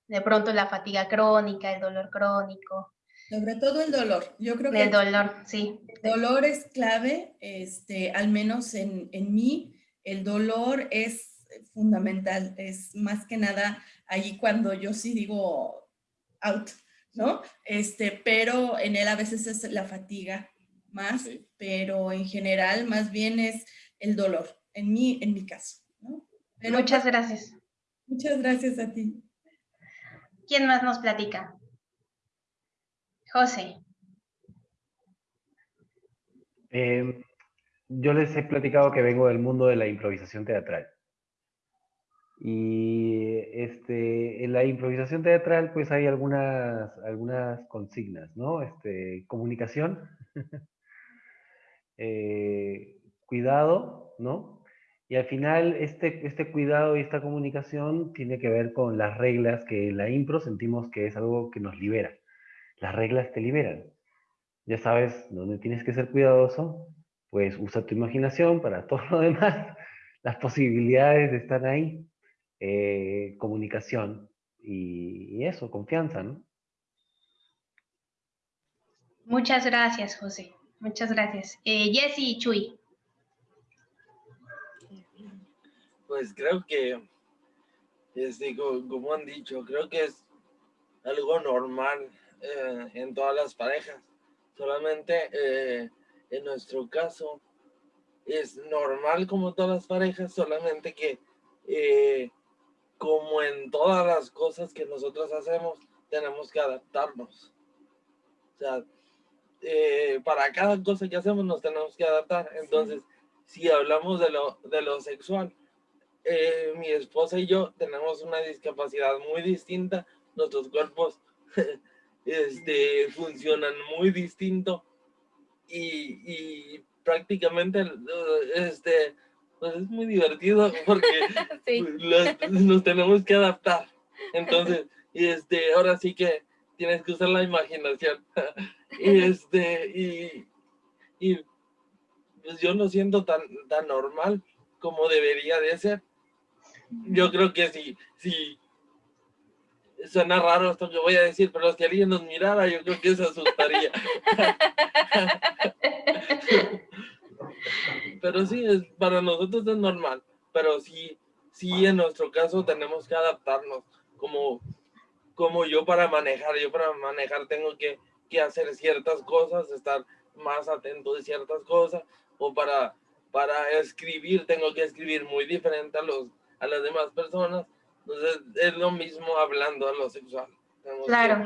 de pronto la fatiga crónica, el dolor crónico. Sobre todo el dolor. Yo creo que el dolor, sí. El dolor es clave, este, al menos en, en mí, el dolor es fundamental, es más que nada ahí cuando yo sí digo out, ¿no? Este, pero en él a veces es la fatiga más, pero en general más bien es el dolor en mi, en mi caso. ¿no? Pero, muchas gracias. Muchas gracias a ti. ¿Quién más nos platica? José. Eh, yo les he platicado que vengo del mundo de la improvisación teatral. Y este, en la improvisación teatral pues hay algunas, algunas consignas, ¿no? Este, comunicación, eh, cuidado, ¿no? Y al final este, este cuidado y esta comunicación tiene que ver con las reglas que la impro sentimos que es algo que nos libera. Las reglas te liberan. Ya sabes dónde tienes que ser cuidadoso, pues usa tu imaginación para todo lo demás. Las posibilidades están ahí. Eh, comunicación y, eso, confianza, ¿no? Muchas gracias, José. Muchas gracias. Eh, Chuy. Pues creo que, este, como, han dicho, creo que es algo normal eh, en todas las parejas. Solamente eh, en nuestro caso es normal como todas las parejas, solamente que eh, como en todas las cosas que nosotros hacemos, tenemos que adaptarnos. O sea, para cada cosa que hacemos nos tenemos que adaptar. Entonces, si hablamos de lo, de lo sexual, eh, mi esposa y yo tenemos una discapacidad muy distinta, nuestros cuerpos este, funcionan muy distinto y, prácticamente este, pues es muy divertido porque nos tenemos que adaptar. Entonces, este, ahora sí que tienes que usar la imaginación. y este, y, y pues yo no siento tan, tan normal como debería de ser yo creo que sí, sí. Suena raro esto que voy a decir, pero si alguien nos mirara, yo creo que se asustaría. pero sí, es, para nosotros es normal. Pero sí, sí, en nuestro caso tenemos que adaptarnos. Como, como yo para manejar, yo para manejar tengo que, que hacer ciertas cosas, estar más atento de ciertas cosas. O para, para escribir, tengo que escribir muy diferente a los a las demás personas. Entonces es lo mismo hablando a lo sexual. claro.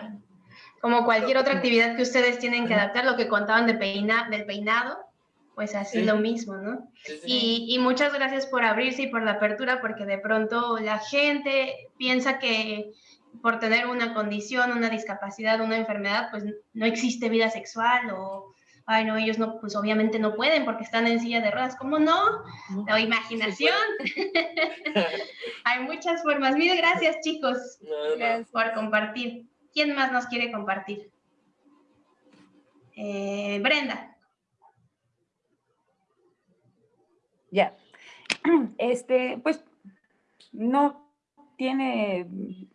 Como cualquier otra actividad que ustedes tienen que adaptar, lo que contaban de peina, del peinado, pues así lo mismo, ¿no? Y, y, muchas gracias por abrirse y por la apertura, porque de pronto la gente piensa que por tener una condición, una discapacidad, una enfermedad, pues no existe vida sexual o ay, no, ellos no, pues obviamente no pueden porque están en silla de ruedas. ¿Cómo no? La imaginación. Hay muchas formas. Mil gracias, chicos, por compartir. ¿Quién más nos quiere compartir? Eh, Brenda. Ya. Este, pues, no tiene,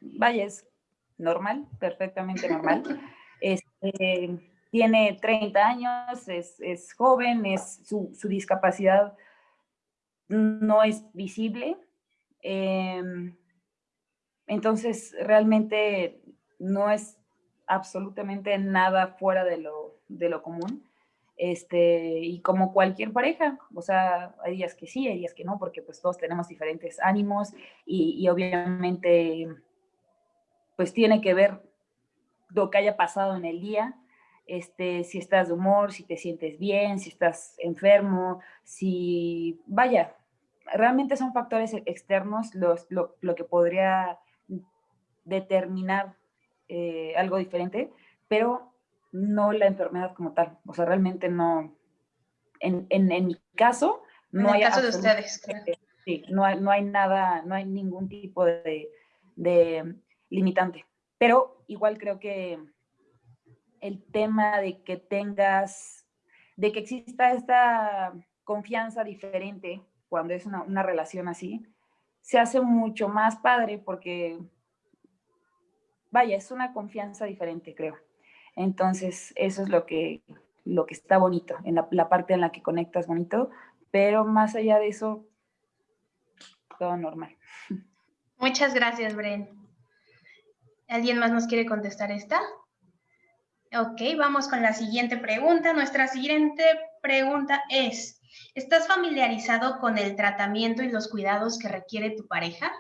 vaya, es normal, perfectamente normal. Este, tiene 30 años, es, joven, es, su, discapacidad no es visible. Em, entonces, realmente no es absolutamente nada fuera de lo, de lo común. Este, y como cualquier pareja, o sea, hay días que sí, hay días que no, porque pues todos tenemos diferentes ánimos y, obviamente pues tiene que ver lo que haya pasado en el día este, si estás de humor, si te sientes bien, si estás enfermo, si, vaya, realmente son factores externos los, lo, que podría determinar eh, algo diferente, pero no la enfermedad como tal. O sea, realmente no, en, mi caso, no hay... caso de ustedes, Sí, no hay, no hay nada, no hay ningún tipo de, de limitante. Pero igual creo que el tema de que tengas, de que exista esta confianza diferente cuando es una, relación así, se hace mucho más padre porque, vaya, es una confianza diferente, creo. Entonces, eso es lo que, lo que está bonito, en la, parte en la que conectas bonito, pero más allá de eso, todo normal. Muchas gracias, Bren. ¿Alguien más nos quiere contestar esta? Ok, vamos con la siguiente pregunta. Nuestra siguiente pregunta es, ¿estás familiarizado con el tratamiento y los cuidados que requiere tu pareja?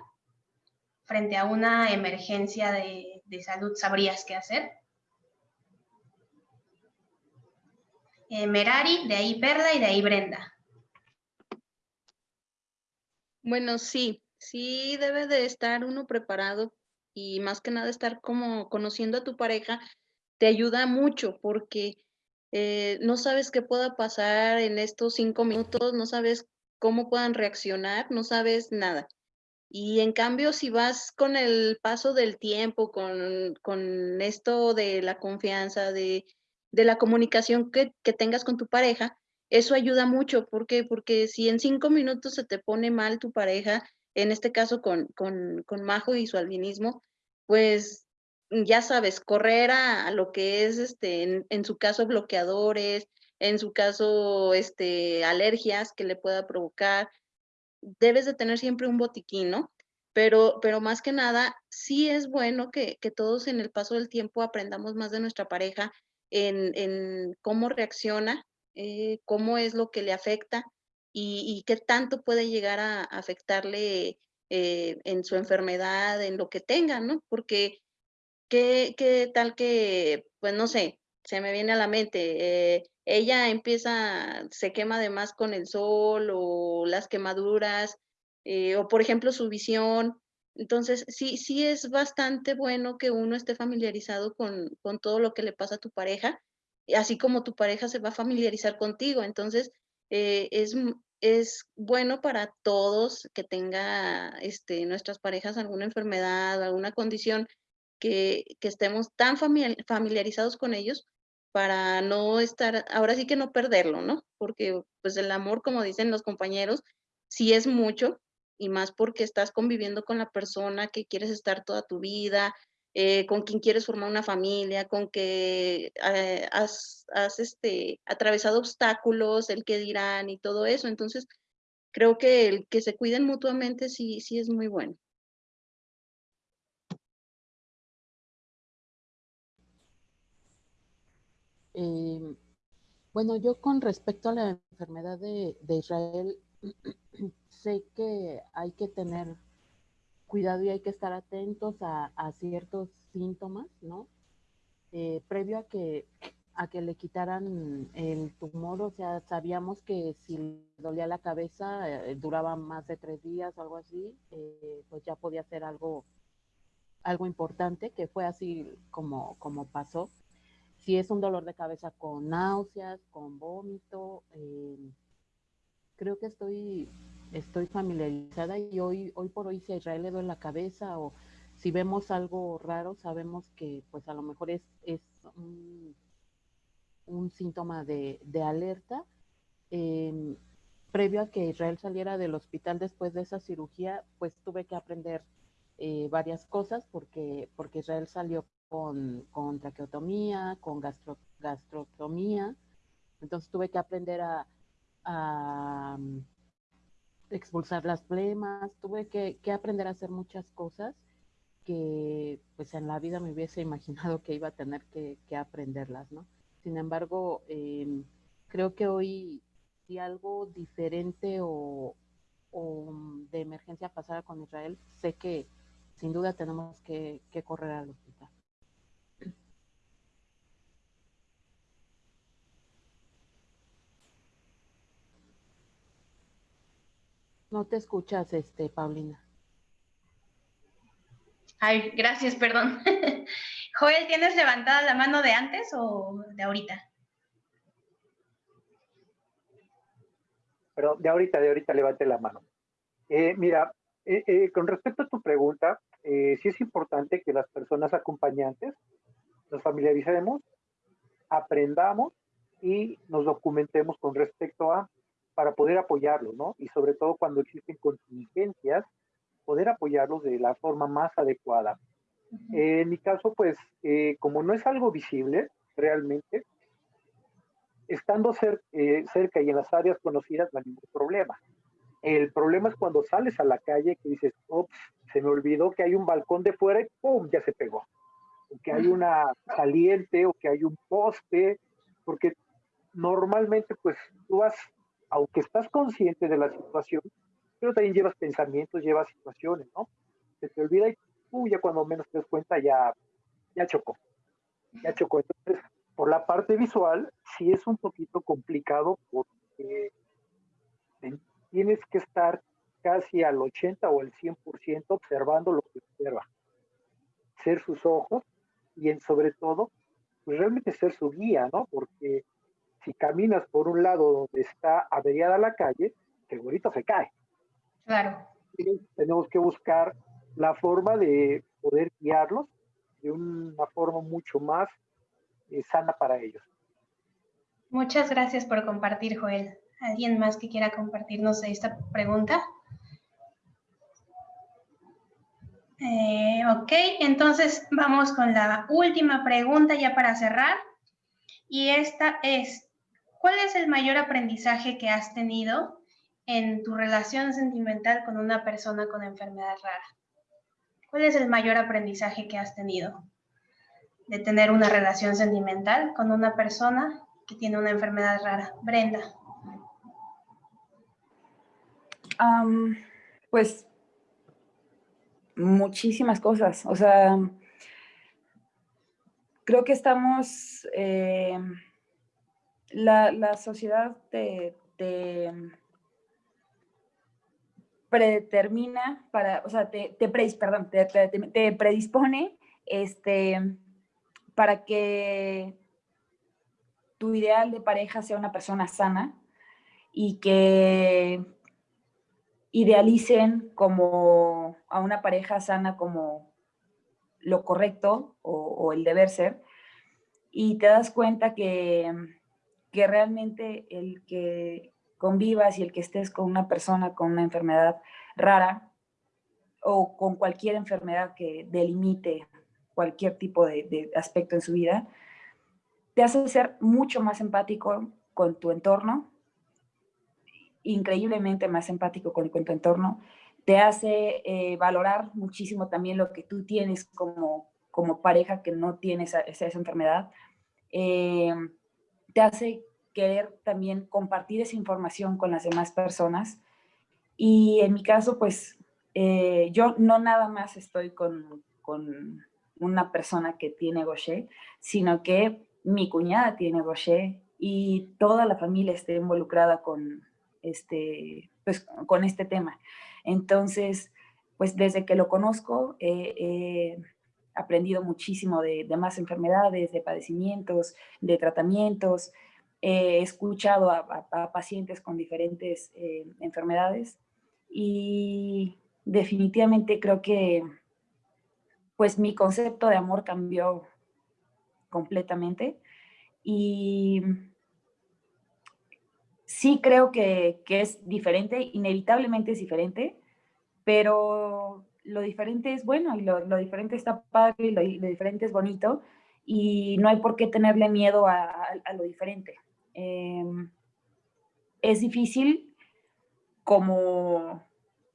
Frente a una emergencia de, salud, ¿sabrías qué hacer? Eh, Merari, de ahí Perla y de ahí Brenda. Bueno, sí, sí debe de estar uno preparado y más que nada estar como conociendo a tu pareja te ayuda mucho porque eh, no sabes qué pueda pasar en estos cinco minutos, no sabes cómo puedan reaccionar, no sabes nada. Y en cambio, si vas con el paso del tiempo, con, con esto de la confianza, de, de la comunicación que, que, tengas con tu pareja, eso ayuda mucho. ¿Por qué? Porque si en cinco minutos se te pone mal tu pareja, en este caso con, con, con Majo y su albinismo, pues ya sabes, correr a, lo que es, este, en, en, su caso, bloqueadores, en su caso, este, alergias que le pueda provocar, debes de tener siempre un botiquín, ¿no? Pero, pero más que nada, sí es bueno que, que todos en el paso del tiempo aprendamos más de nuestra pareja en, cómo reacciona, eh, cómo es lo que le afecta y, qué tanto puede llegar a afectarle eh, en su enfermedad, en lo que tenga, ¿no? Porque qué, qué tal que, pues no sé, se me viene a la mente, eh, ella empieza, se quema además con el sol o las quemaduras, o por ejemplo su visión. Entonces, sí, sí es bastante bueno que uno esté familiarizado con, con todo lo que le pasa a tu pareja, así como tu pareja se va a familiarizar contigo. Entonces, eh, es, es bueno para todos que tenga este, nuestras parejas alguna enfermedad, alguna condición, que, que estemos tan familiarizados con ellos para no estar, ahora sí que no perderlo, ¿no? Porque pues el amor, como dicen los compañeros, sí es mucho y más porque estás conviviendo con la persona que quieres estar toda tu vida, eh, con quien quieres formar una familia, con que eh, has, has este, atravesado obstáculos, el que dirán y todo eso. Entonces, creo que el que se cuiden mutuamente sí, sí es muy bueno. Eh, bueno, yo con respecto a la enfermedad de, Israel, sé que hay que tener cuidado y hay que estar atentos a, ciertos síntomas, ¿no? Eh, previo a que, a que le quitaran el tumor, o sea, sabíamos que si le dolía la cabeza, eh, duraba más de tres días algo así, pues ya podía ser algo, algo importante, que fue así como, como pasó si es un dolor de cabeza con náuseas, con vómito, eh, creo que estoy, estoy familiarizada y hoy, hoy por hoy si a Israel le duele la cabeza o si vemos algo raro, sabemos que pues a lo mejor es, es un, síntoma de, alerta. Em, previo a que Israel saliera del hospital después de esa cirugía, pues tuve que aprender eh, varias cosas porque, porque Israel salió con, con traqueotomía, con gastro, gastrotomía. Entonces tuve que aprender a, expulsar las flemas, tuve que, que, aprender a hacer muchas cosas que pues en la vida me hubiese imaginado que iba a tener que, que aprenderlas, ¿no? Sin embargo, em, creo que hoy si algo diferente o, o, de emergencia pasara con Israel, sé que sin duda tenemos que, que correr al hospital. No te escuchas, este, Paulina. Ay, gracias, perdón. Joel, ¿tienes levantada la mano de antes o de ahorita? Pero de ahorita, de ahorita levante la mano. Eh, mira, eh, eh, con respecto a tu pregunta, sí es importante que las personas acompañantes nos familiaricemos, aprendamos y nos documentemos con respecto a para poder apoyarlos, ¿no? Y sobre todo cuando existen contingencias, poder apoyarlos de la forma más adecuada. en mi caso, pues, eh, como no es algo visible realmente, estando eh, cerca y en las áreas conocidas no hay ningún problema. El problema es cuando sales a la calle que dices, ups, se me olvidó que hay un balcón de fuera y ¡pum! ya se pegó. O que hay una saliente o que hay un poste, porque normalmente pues tú vas aunque estás consciente de la situación, pero también llevas pensamientos, llevas situaciones, ¿no? Se te olvida y tú ya cuando menos te das cuenta ya, ya chocó, ya chocó. Entonces, por la parte visual, sí es un poquito complicado porque tienes que estar casi al 80 o el 100% observando lo que observa. Ser sus ojos y en sobre todo, pues realmente ser su guía, ¿no? Porque si caminas por un lado donde está averiada la calle, segurito se cae. Claro. tenemos que buscar la forma de poder guiarlos de una forma mucho más eh, sana para ellos. Muchas gracias por compartir, Joel. ¿Alguien más que quiera compartirnos esta pregunta? Eh, ok, entonces vamos con la última pregunta ya para cerrar. Y esta es, ¿cuál es el mayor aprendizaje que has tenido en tu relación sentimental con una persona con enfermedad rara? ¿Cuál es el mayor aprendizaje que has tenido de tener una relación sentimental con una persona que tiene una enfermedad rara? Brenda. pues muchísimas cosas. O sea, creo que estamos, eh, la, sociedad te, predetermina para, o sea, te, te, predispone este, para que tu ideal de pareja sea una persona sana y que idealicen como a una pareja sana como lo correcto o, el deber ser, y te das cuenta que, que, realmente el que convivas y el que estés con una persona con una enfermedad rara o con cualquier enfermedad que delimite cualquier tipo de, aspecto en su vida, te hace ser mucho más empático con tu entorno, increíblemente más empático con, tu entorno, te hace eh, valorar muchísimo también lo que tú tienes como, como pareja que no tienes esa, esa enfermedad, eh, te hace querer también compartir esa información con las demás personas. Y en mi caso, pues eh, yo no nada más estoy con, con, una persona que tiene Gaucher, sino que mi cuñada tiene Gaucher y toda la familia está involucrada con, este, pues, con este tema. Entonces, pues desde que lo conozco, he aprendido muchísimo de, más enfermedades, de padecimientos, de tratamientos. He escuchado a, pacientes con diferentes eh, enfermedades y definitivamente creo que pues mi concepto de amor cambió completamente y sí creo que, es diferente, inevitablemente es diferente, pero lo diferente es bueno y lo, diferente está padre y lo, diferente es bonito y no hay por qué tenerle miedo a, lo diferente. Em, es difícil como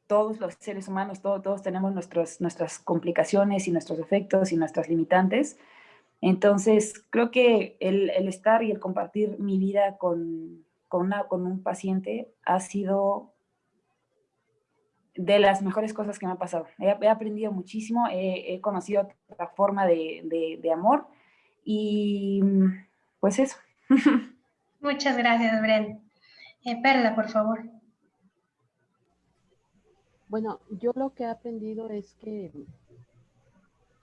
todos los seres humanos, todos tenemos nuestras complicaciones y nuestros efectos y nuestras limitantes. Entonces, creo que el estar y el compartir mi vida con, con, una, con un paciente ha sido de las mejores cosas que me ha pasado. He, aprendido muchísimo, he, conocido otra forma de, amor y pues eso. Muchas gracias, Bren. Eh, Perla, por favor. Bueno, yo lo que he aprendido es que,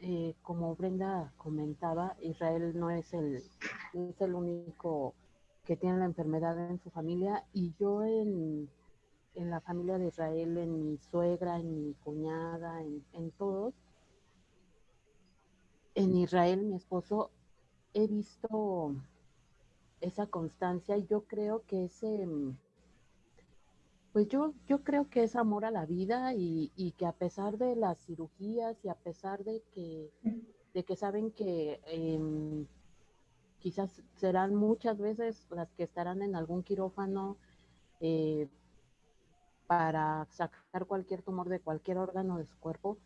eh, como Brenda comentaba, Israel no es el, no es el único que tienen la enfermedad en su familia y yo en, la familia de Israel, en mi suegra, en mi cuñada, en, todos, en Israel, mi esposo, he visto esa constancia y yo creo que ese, pues yo, yo creo que es amor a la vida y, que a pesar de las cirugías y a pesar de que, de que saben que em, quizás serán muchas veces las que estarán en algún quirófano eh, para sacar cualquier tumor de cualquier órgano de su cuerpo,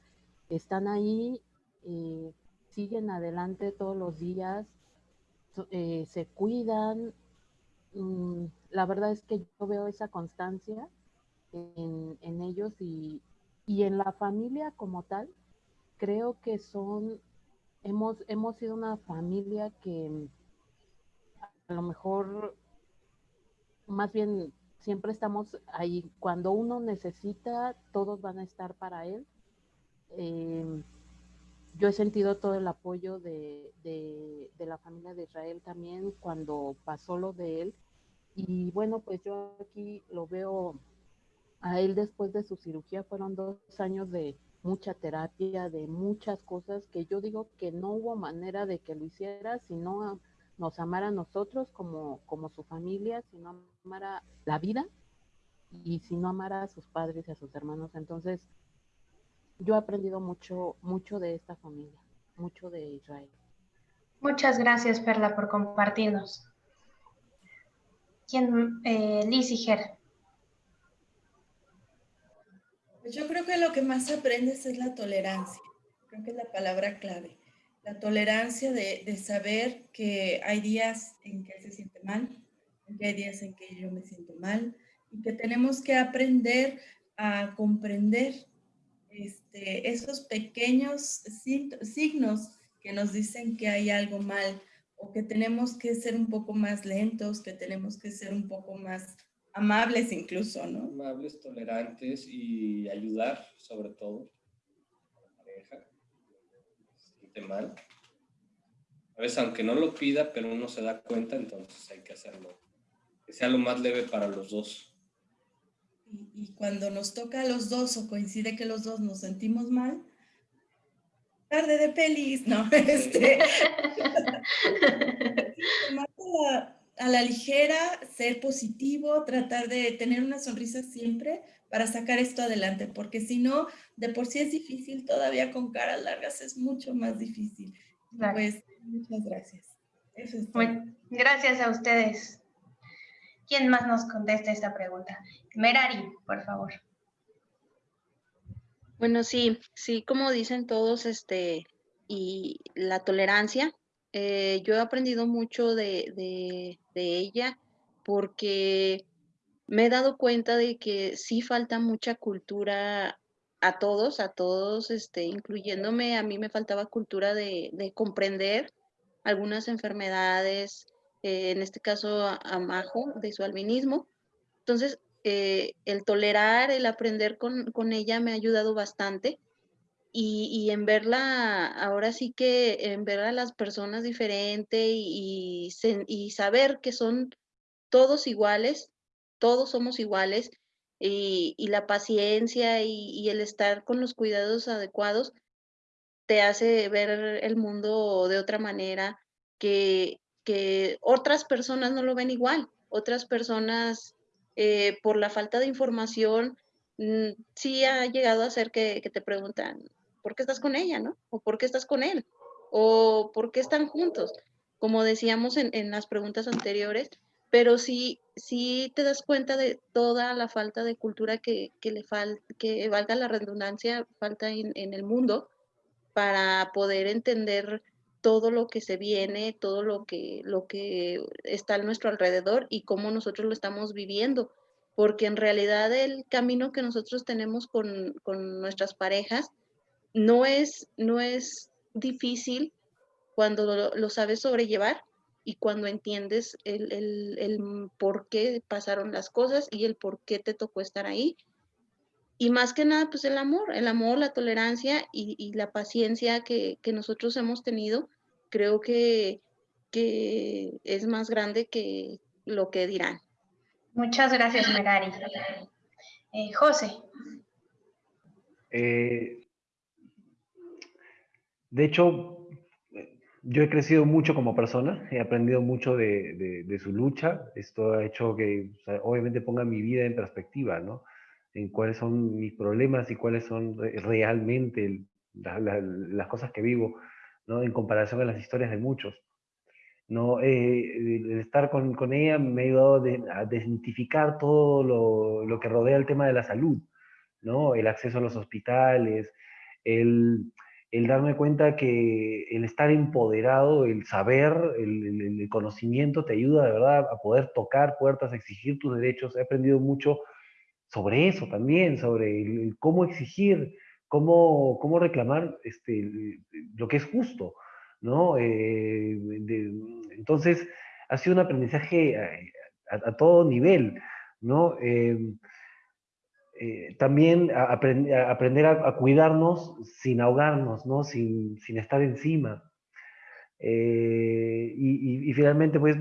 están ahí, eh, siguen adelante todos los días, eh, se cuidan. Mm, la verdad es que yo veo esa constancia en, ellos y, y, en la familia como tal, creo que son, hemos, hemos sido una familia que a lo mejor más bien siempre estamos ahí. Cuando uno necesita, todos van a estar para él. Eh, yo he sentido todo el apoyo de, la familia de Israel también cuando pasó lo de él. Y bueno, pues yo aquí lo veo a él después de su cirugía. Fueron dos años de mucha terapia, de muchas cosas que yo digo que no hubo manera de que lo hiciera si no nos amara a nosotros como, como su familia, si no amara la vida y si no amara a sus padres y a sus hermanos. Entonces, yo he aprendido mucho, mucho de esta familia, mucho de Israel. Muchas gracias, Perla, por compartirnos. ¿Quién, eh, Liz y Ger? Pues yo creo que lo que más aprendes es la tolerancia. Creo que es la palabra clave. La tolerancia de, de saber que hay días en que se siente mal, que hay días en que yo me siento mal y que tenemos que aprender a comprender este, esos pequeños signos que nos dicen que hay algo mal o que tenemos que ser un poco más lentos, que tenemos que ser un poco más amables incluso, ¿no? Amables, tolerantes y ayudar sobre todo a la pareja. Siente mal. A veces aunque no lo pida, pero uno se da cuenta, entonces hay que hacerlo. Que sea lo más leve para los dos. Y, cuando nos toca a los dos o coincide que los dos nos sentimos mal, tarde de pelis, no, este, a la ligera, ser positivo, tratar de tener una sonrisa siempre para sacar esto adelante, porque si no, de por sí es difícil, todavía con caras largas es mucho más difícil. Pues muchas gracias. gracias a ustedes. ¿Quién más nos contesta esta pregunta? Merari, por favor. Bueno, sí, sí, como dicen todos, este, y la tolerancia, eh, yo he aprendido mucho de, de, ella porque me he dado cuenta de que sí falta mucha cultura a todos, a todos, este, incluyéndome, a mí me faltaba cultura de, de comprender algunas enfermedades, eh, en este caso a, de su albinismo. Entonces, eh, el tolerar, el aprender con, ella me ha ayudado bastante. Y, en verla, ahora sí que en ver a las personas diferente y, saber que son todos iguales, todos somos iguales, y, la paciencia y, el estar con los cuidados adecuados te hace ver el mundo de otra manera, que, que otras personas no lo ven igual, otras personas eh, por la falta de información mm, sí ha llegado a ser que, te preguntan, ¿por qué estás con ella, no? O ¿por qué estás con él? O ¿por qué están juntos? Como decíamos en, las preguntas anteriores, pero sí, sí te das cuenta de toda la falta de cultura que, le falta, que valga la redundancia, falta en, en el mundo para poder entender todo lo que se viene, todo lo que, lo que está a nuestro alrededor y cómo nosotros lo estamos viviendo. Porque en realidad el camino que nosotros tenemos con, nuestras parejas no es, no es difícil cuando lo, sabes sobrellevar y cuando entiendes el, por qué pasaron las cosas y el por qué te tocó estar ahí. Y más que nada, pues el amor, el amor, la tolerancia y, la paciencia que, que, nosotros hemos tenido creo que, que es más grande que lo que dirán. Muchas gracias, Merari. Eh, José. Eh, de hecho, yo he crecido mucho como persona, he aprendido mucho de, de, su lucha. Esto ha hecho que obviamente ponga mi vida en perspectiva, ¿no? En cuáles son mis problemas y cuáles son realmente las cosas que vivo en comparación a las historias de muchos. ¿no? Eh, el estar con, con, ella me ha ayudado a identificar todo lo, lo, que rodea el tema de la salud, ¿no? el acceso a los hospitales, el, el darme cuenta que el estar empoderado, el saber, el, conocimiento te ayuda de verdad a poder tocar puertas, exigir tus derechos. He aprendido mucho sobre eso también, sobre cómo exigir cómo, cómo reclamar este, lo que es justo, ¿no? Eh, entonces, ha sido un aprendizaje a, todo nivel, ¿no? Em, eh, también aprender a, cuidarnos sin ahogarnos, ¿no? Sin, estar encima. Eh, y, finalmente, pues,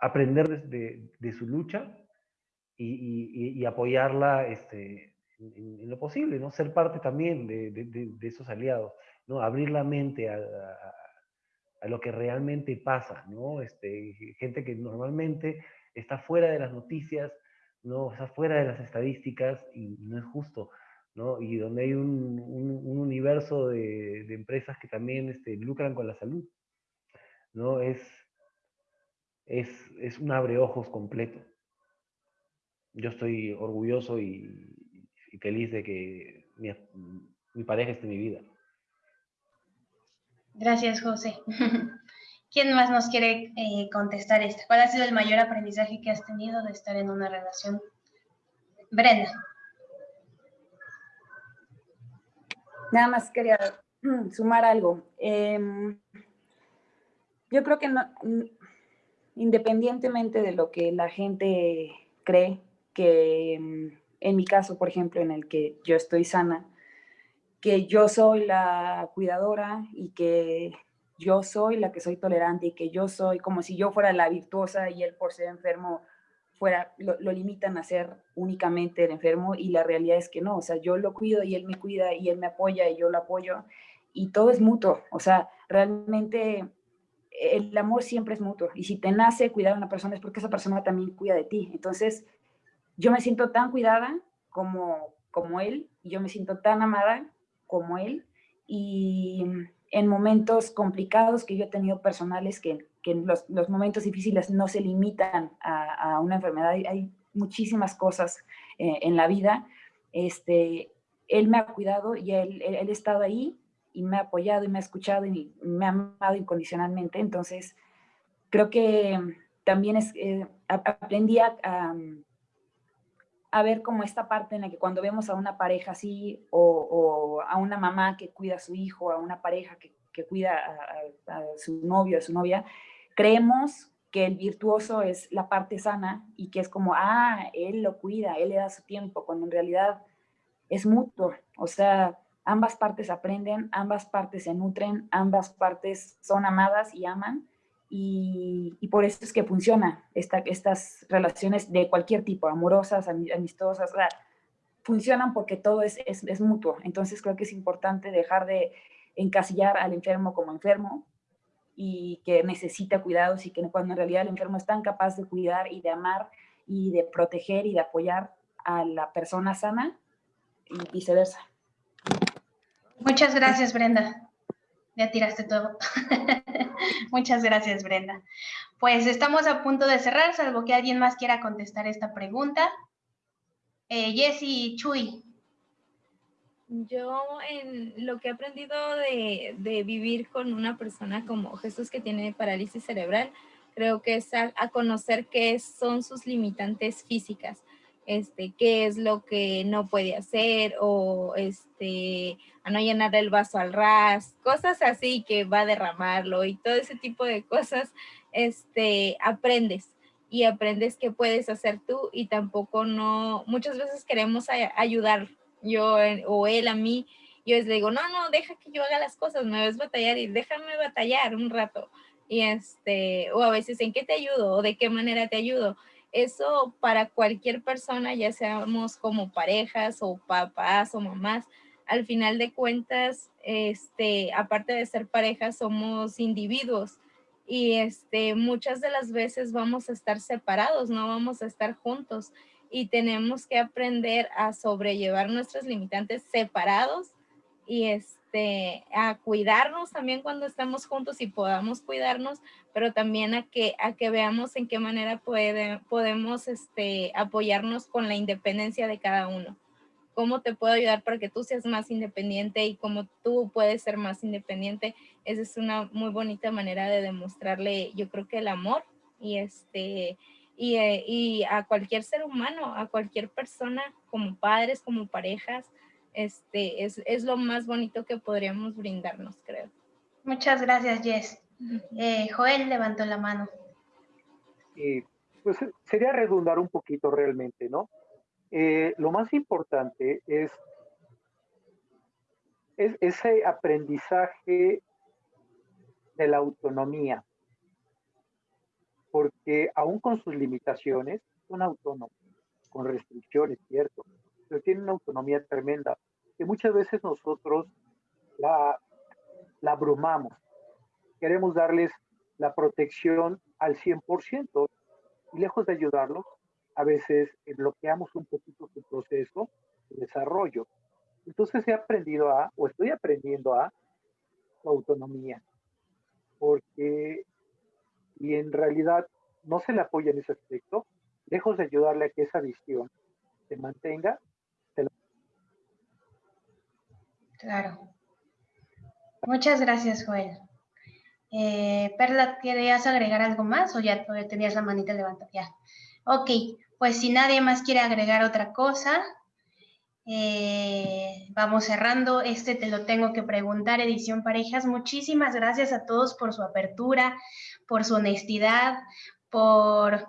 aprender de, su lucha y, apoyarla este, en, lo posible, ¿no? Ser parte también de, esos aliados, ¿no? Abrir la mente a, lo que realmente pasa, ¿no? Este, gente que normalmente está fuera de las noticias, ¿no? Está fuera de las estadísticas y, no es justo, ¿no? Y donde hay un, universo de, empresas que también este, lucran con la salud, ¿no? Es, es, es un abreojos completo. Yo estoy orgulloso y, feliz de que mi, pareja esté en mi vida. Gracias, José. ¿Quién más nos quiere eh, contestar esta? ¿Cuál ha sido el mayor aprendizaje que has tenido de estar en una relación? Brenda. Nada más quería sumar algo. Em, yo creo que independientemente de lo que la gente cree, que em, en mi caso, por ejemplo, en el que yo estoy sana, que yo soy la cuidadora y que yo soy la que soy tolerante y que yo soy como si yo fuera la virtuosa y él por ser enfermo fuera, lo, limitan a ser únicamente el enfermo y la realidad es que no, o sea, yo lo cuido y él me cuida y él me apoya y yo lo apoyo y todo es mutuo, o sea, realmente el amor siempre es mutuo y si te nace cuidar a una persona es porque esa persona también cuida de ti, entonces yo me siento tan cuidada como, como él, y yo me siento tan amada como él, y en momentos complicados que yo he tenido personales, que, que los, los, momentos difíciles no se limitan a, a una enfermedad, hay, muchísimas cosas eh, en la vida, este, él me ha cuidado y él, él, ha estado ahí y me ha apoyado y me ha escuchado y me ha amado incondicionalmente, entonces creo que también es, eh, aprendí a, a ver como esta parte en la que cuando vemos a una pareja así o, a una mamá que cuida a su hijo, a una pareja que, cuida a, su novio, a su novia, creemos que el virtuoso es la parte sana y que es como, ah, él lo cuida, él le da su tiempo, cuando en realidad es mutuo. O sea, ambas partes aprenden, ambas partes se nutren, ambas partes son amadas y aman y, por eso es que funciona esta, estas relaciones de cualquier tipo, amorosas, amistosas, funcionan porque todo es, es, mutuo. Entonces creo que es importante dejar de encasillar al enfermo como enfermo y que necesita cuidados y que cuando en realidad el enfermo es tan capaz de cuidar y de amar y de proteger y de apoyar a la persona sana y viceversa. Muchas gracias, Brenda. Ya tiraste todo. Muchas gracias, Brenda. Pues estamos a punto de cerrar, salvo que alguien más quiera contestar esta pregunta. Eh, Jessy Chuy. Yo en lo que he aprendido de, vivir con una persona como Jesús que tiene parálisis cerebral, creo que es a conocer qué son sus limitantes físicas este, qué es lo que no puede hacer o este, a no llenar el vaso al ras, cosas así que va a derramarlo y todo ese tipo de cosas, este, aprendes y aprendes qué puedes hacer tú y tampoco no, muchas veces queremos ayudar yo o él a mí, yo les digo, no, no, deja que yo haga las cosas, me ves batallar y déjame batallar un rato. Y este, o a veces, ¿en qué te ayudo? ¿O de qué manera te ayudo? Eso para cualquier persona, ya seamos como parejas o papás o mamás, al final de cuentas, este, aparte de ser parejas, somos individuos. Y este, muchas de las veces vamos a estar separados, no vamos a estar juntos. Y tenemos que aprender a sobrellevar nuestros limitantes separados y este, a cuidarnos también cuando estemos juntos y podamos cuidarnos, pero también a que, a que veamos en qué manera puede, podemos este, apoyarnos con la independencia de cada uno. ¿Cómo te puedo ayudar para que tú seas más independiente y cómo tú puedes ser más independiente? Esa es una muy bonita manera de demostrarle, yo creo que el amor y este, y, eh, y, a cualquier ser humano, a cualquier persona, como padres, como parejas, este, es, es, lo más bonito que podríamos brindarnos, creo. Muchas gracias, Jess. Eh, Joel levantó la mano. Eh, pues sería redundar un poquito realmente, ¿no? Eh, lo más importante es, es ese aprendizaje de la autonomía, porque aún con sus limitaciones, son autónomos, con restricciones, cierto, pero tienen una autonomía tremenda, que muchas veces nosotros la, la abrumamos. Queremos darles la protección al 100% y lejos de ayudarlos, a veces bloqueamos un poquito su proceso de desarrollo. Entonces he aprendido a, o estoy aprendiendo a, su autonomía, porque y en realidad no se le apoya en ese aspecto, lejos de ayudarle a que esa visión se mantenga. Claro. Muchas gracias, Joel. Eh, Perla, ¿querías agregar algo más o ya tenías la manita levantada? Ya. Ok, pues si nadie más quiere agregar otra cosa, eh, vamos cerrando. Este te lo tengo que preguntar, edición parejas. Muchísimas gracias a todos por su apertura, por su honestidad, por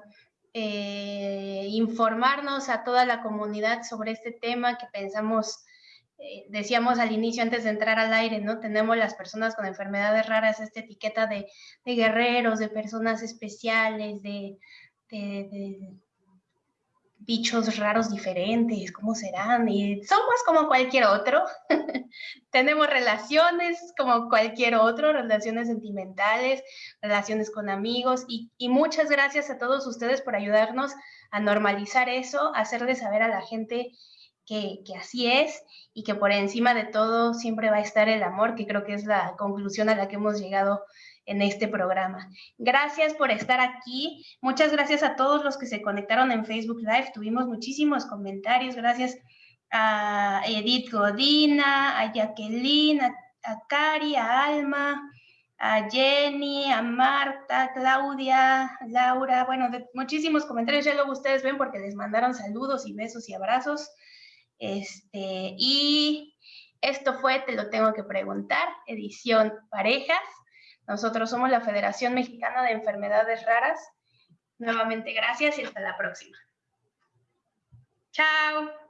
eh, informarnos a toda la comunidad sobre este tema que pensamos eh, decíamos al inicio, antes de entrar al aire, ¿no? Tenemos las personas con enfermedades raras, esta etiqueta de, guerreros, de personas especiales, de, bichos raros diferentes, ¿cómo serán? Y somos como cualquier otro. Tenemos relaciones como cualquier otro, relaciones sentimentales, relaciones con amigos y, y, muchas gracias a todos ustedes por ayudarnos a normalizar eso, hacerle saber a la gente que, así es y que por encima de todo siempre va a estar el amor, que creo que es la conclusión a la que hemos llegado en este programa. Gracias por estar aquí. Muchas gracias a todos los que se conectaron en Facebook Live. Tuvimos muchísimos comentarios. Gracias a Edith Godina, a Jacqueline, a, a Cari, a Alma, a Jenny, a Marta, Claudia, Laura. Bueno, muchísimos comentarios. Ya luego ustedes ven porque les mandaron saludos y besos y abrazos. Este, y esto fue Te lo tengo que preguntar, edición parejas. Nosotros somos la Federación Mexicana de Enfermedades Raras. Nuevamente gracias y hasta la próxima. Chao.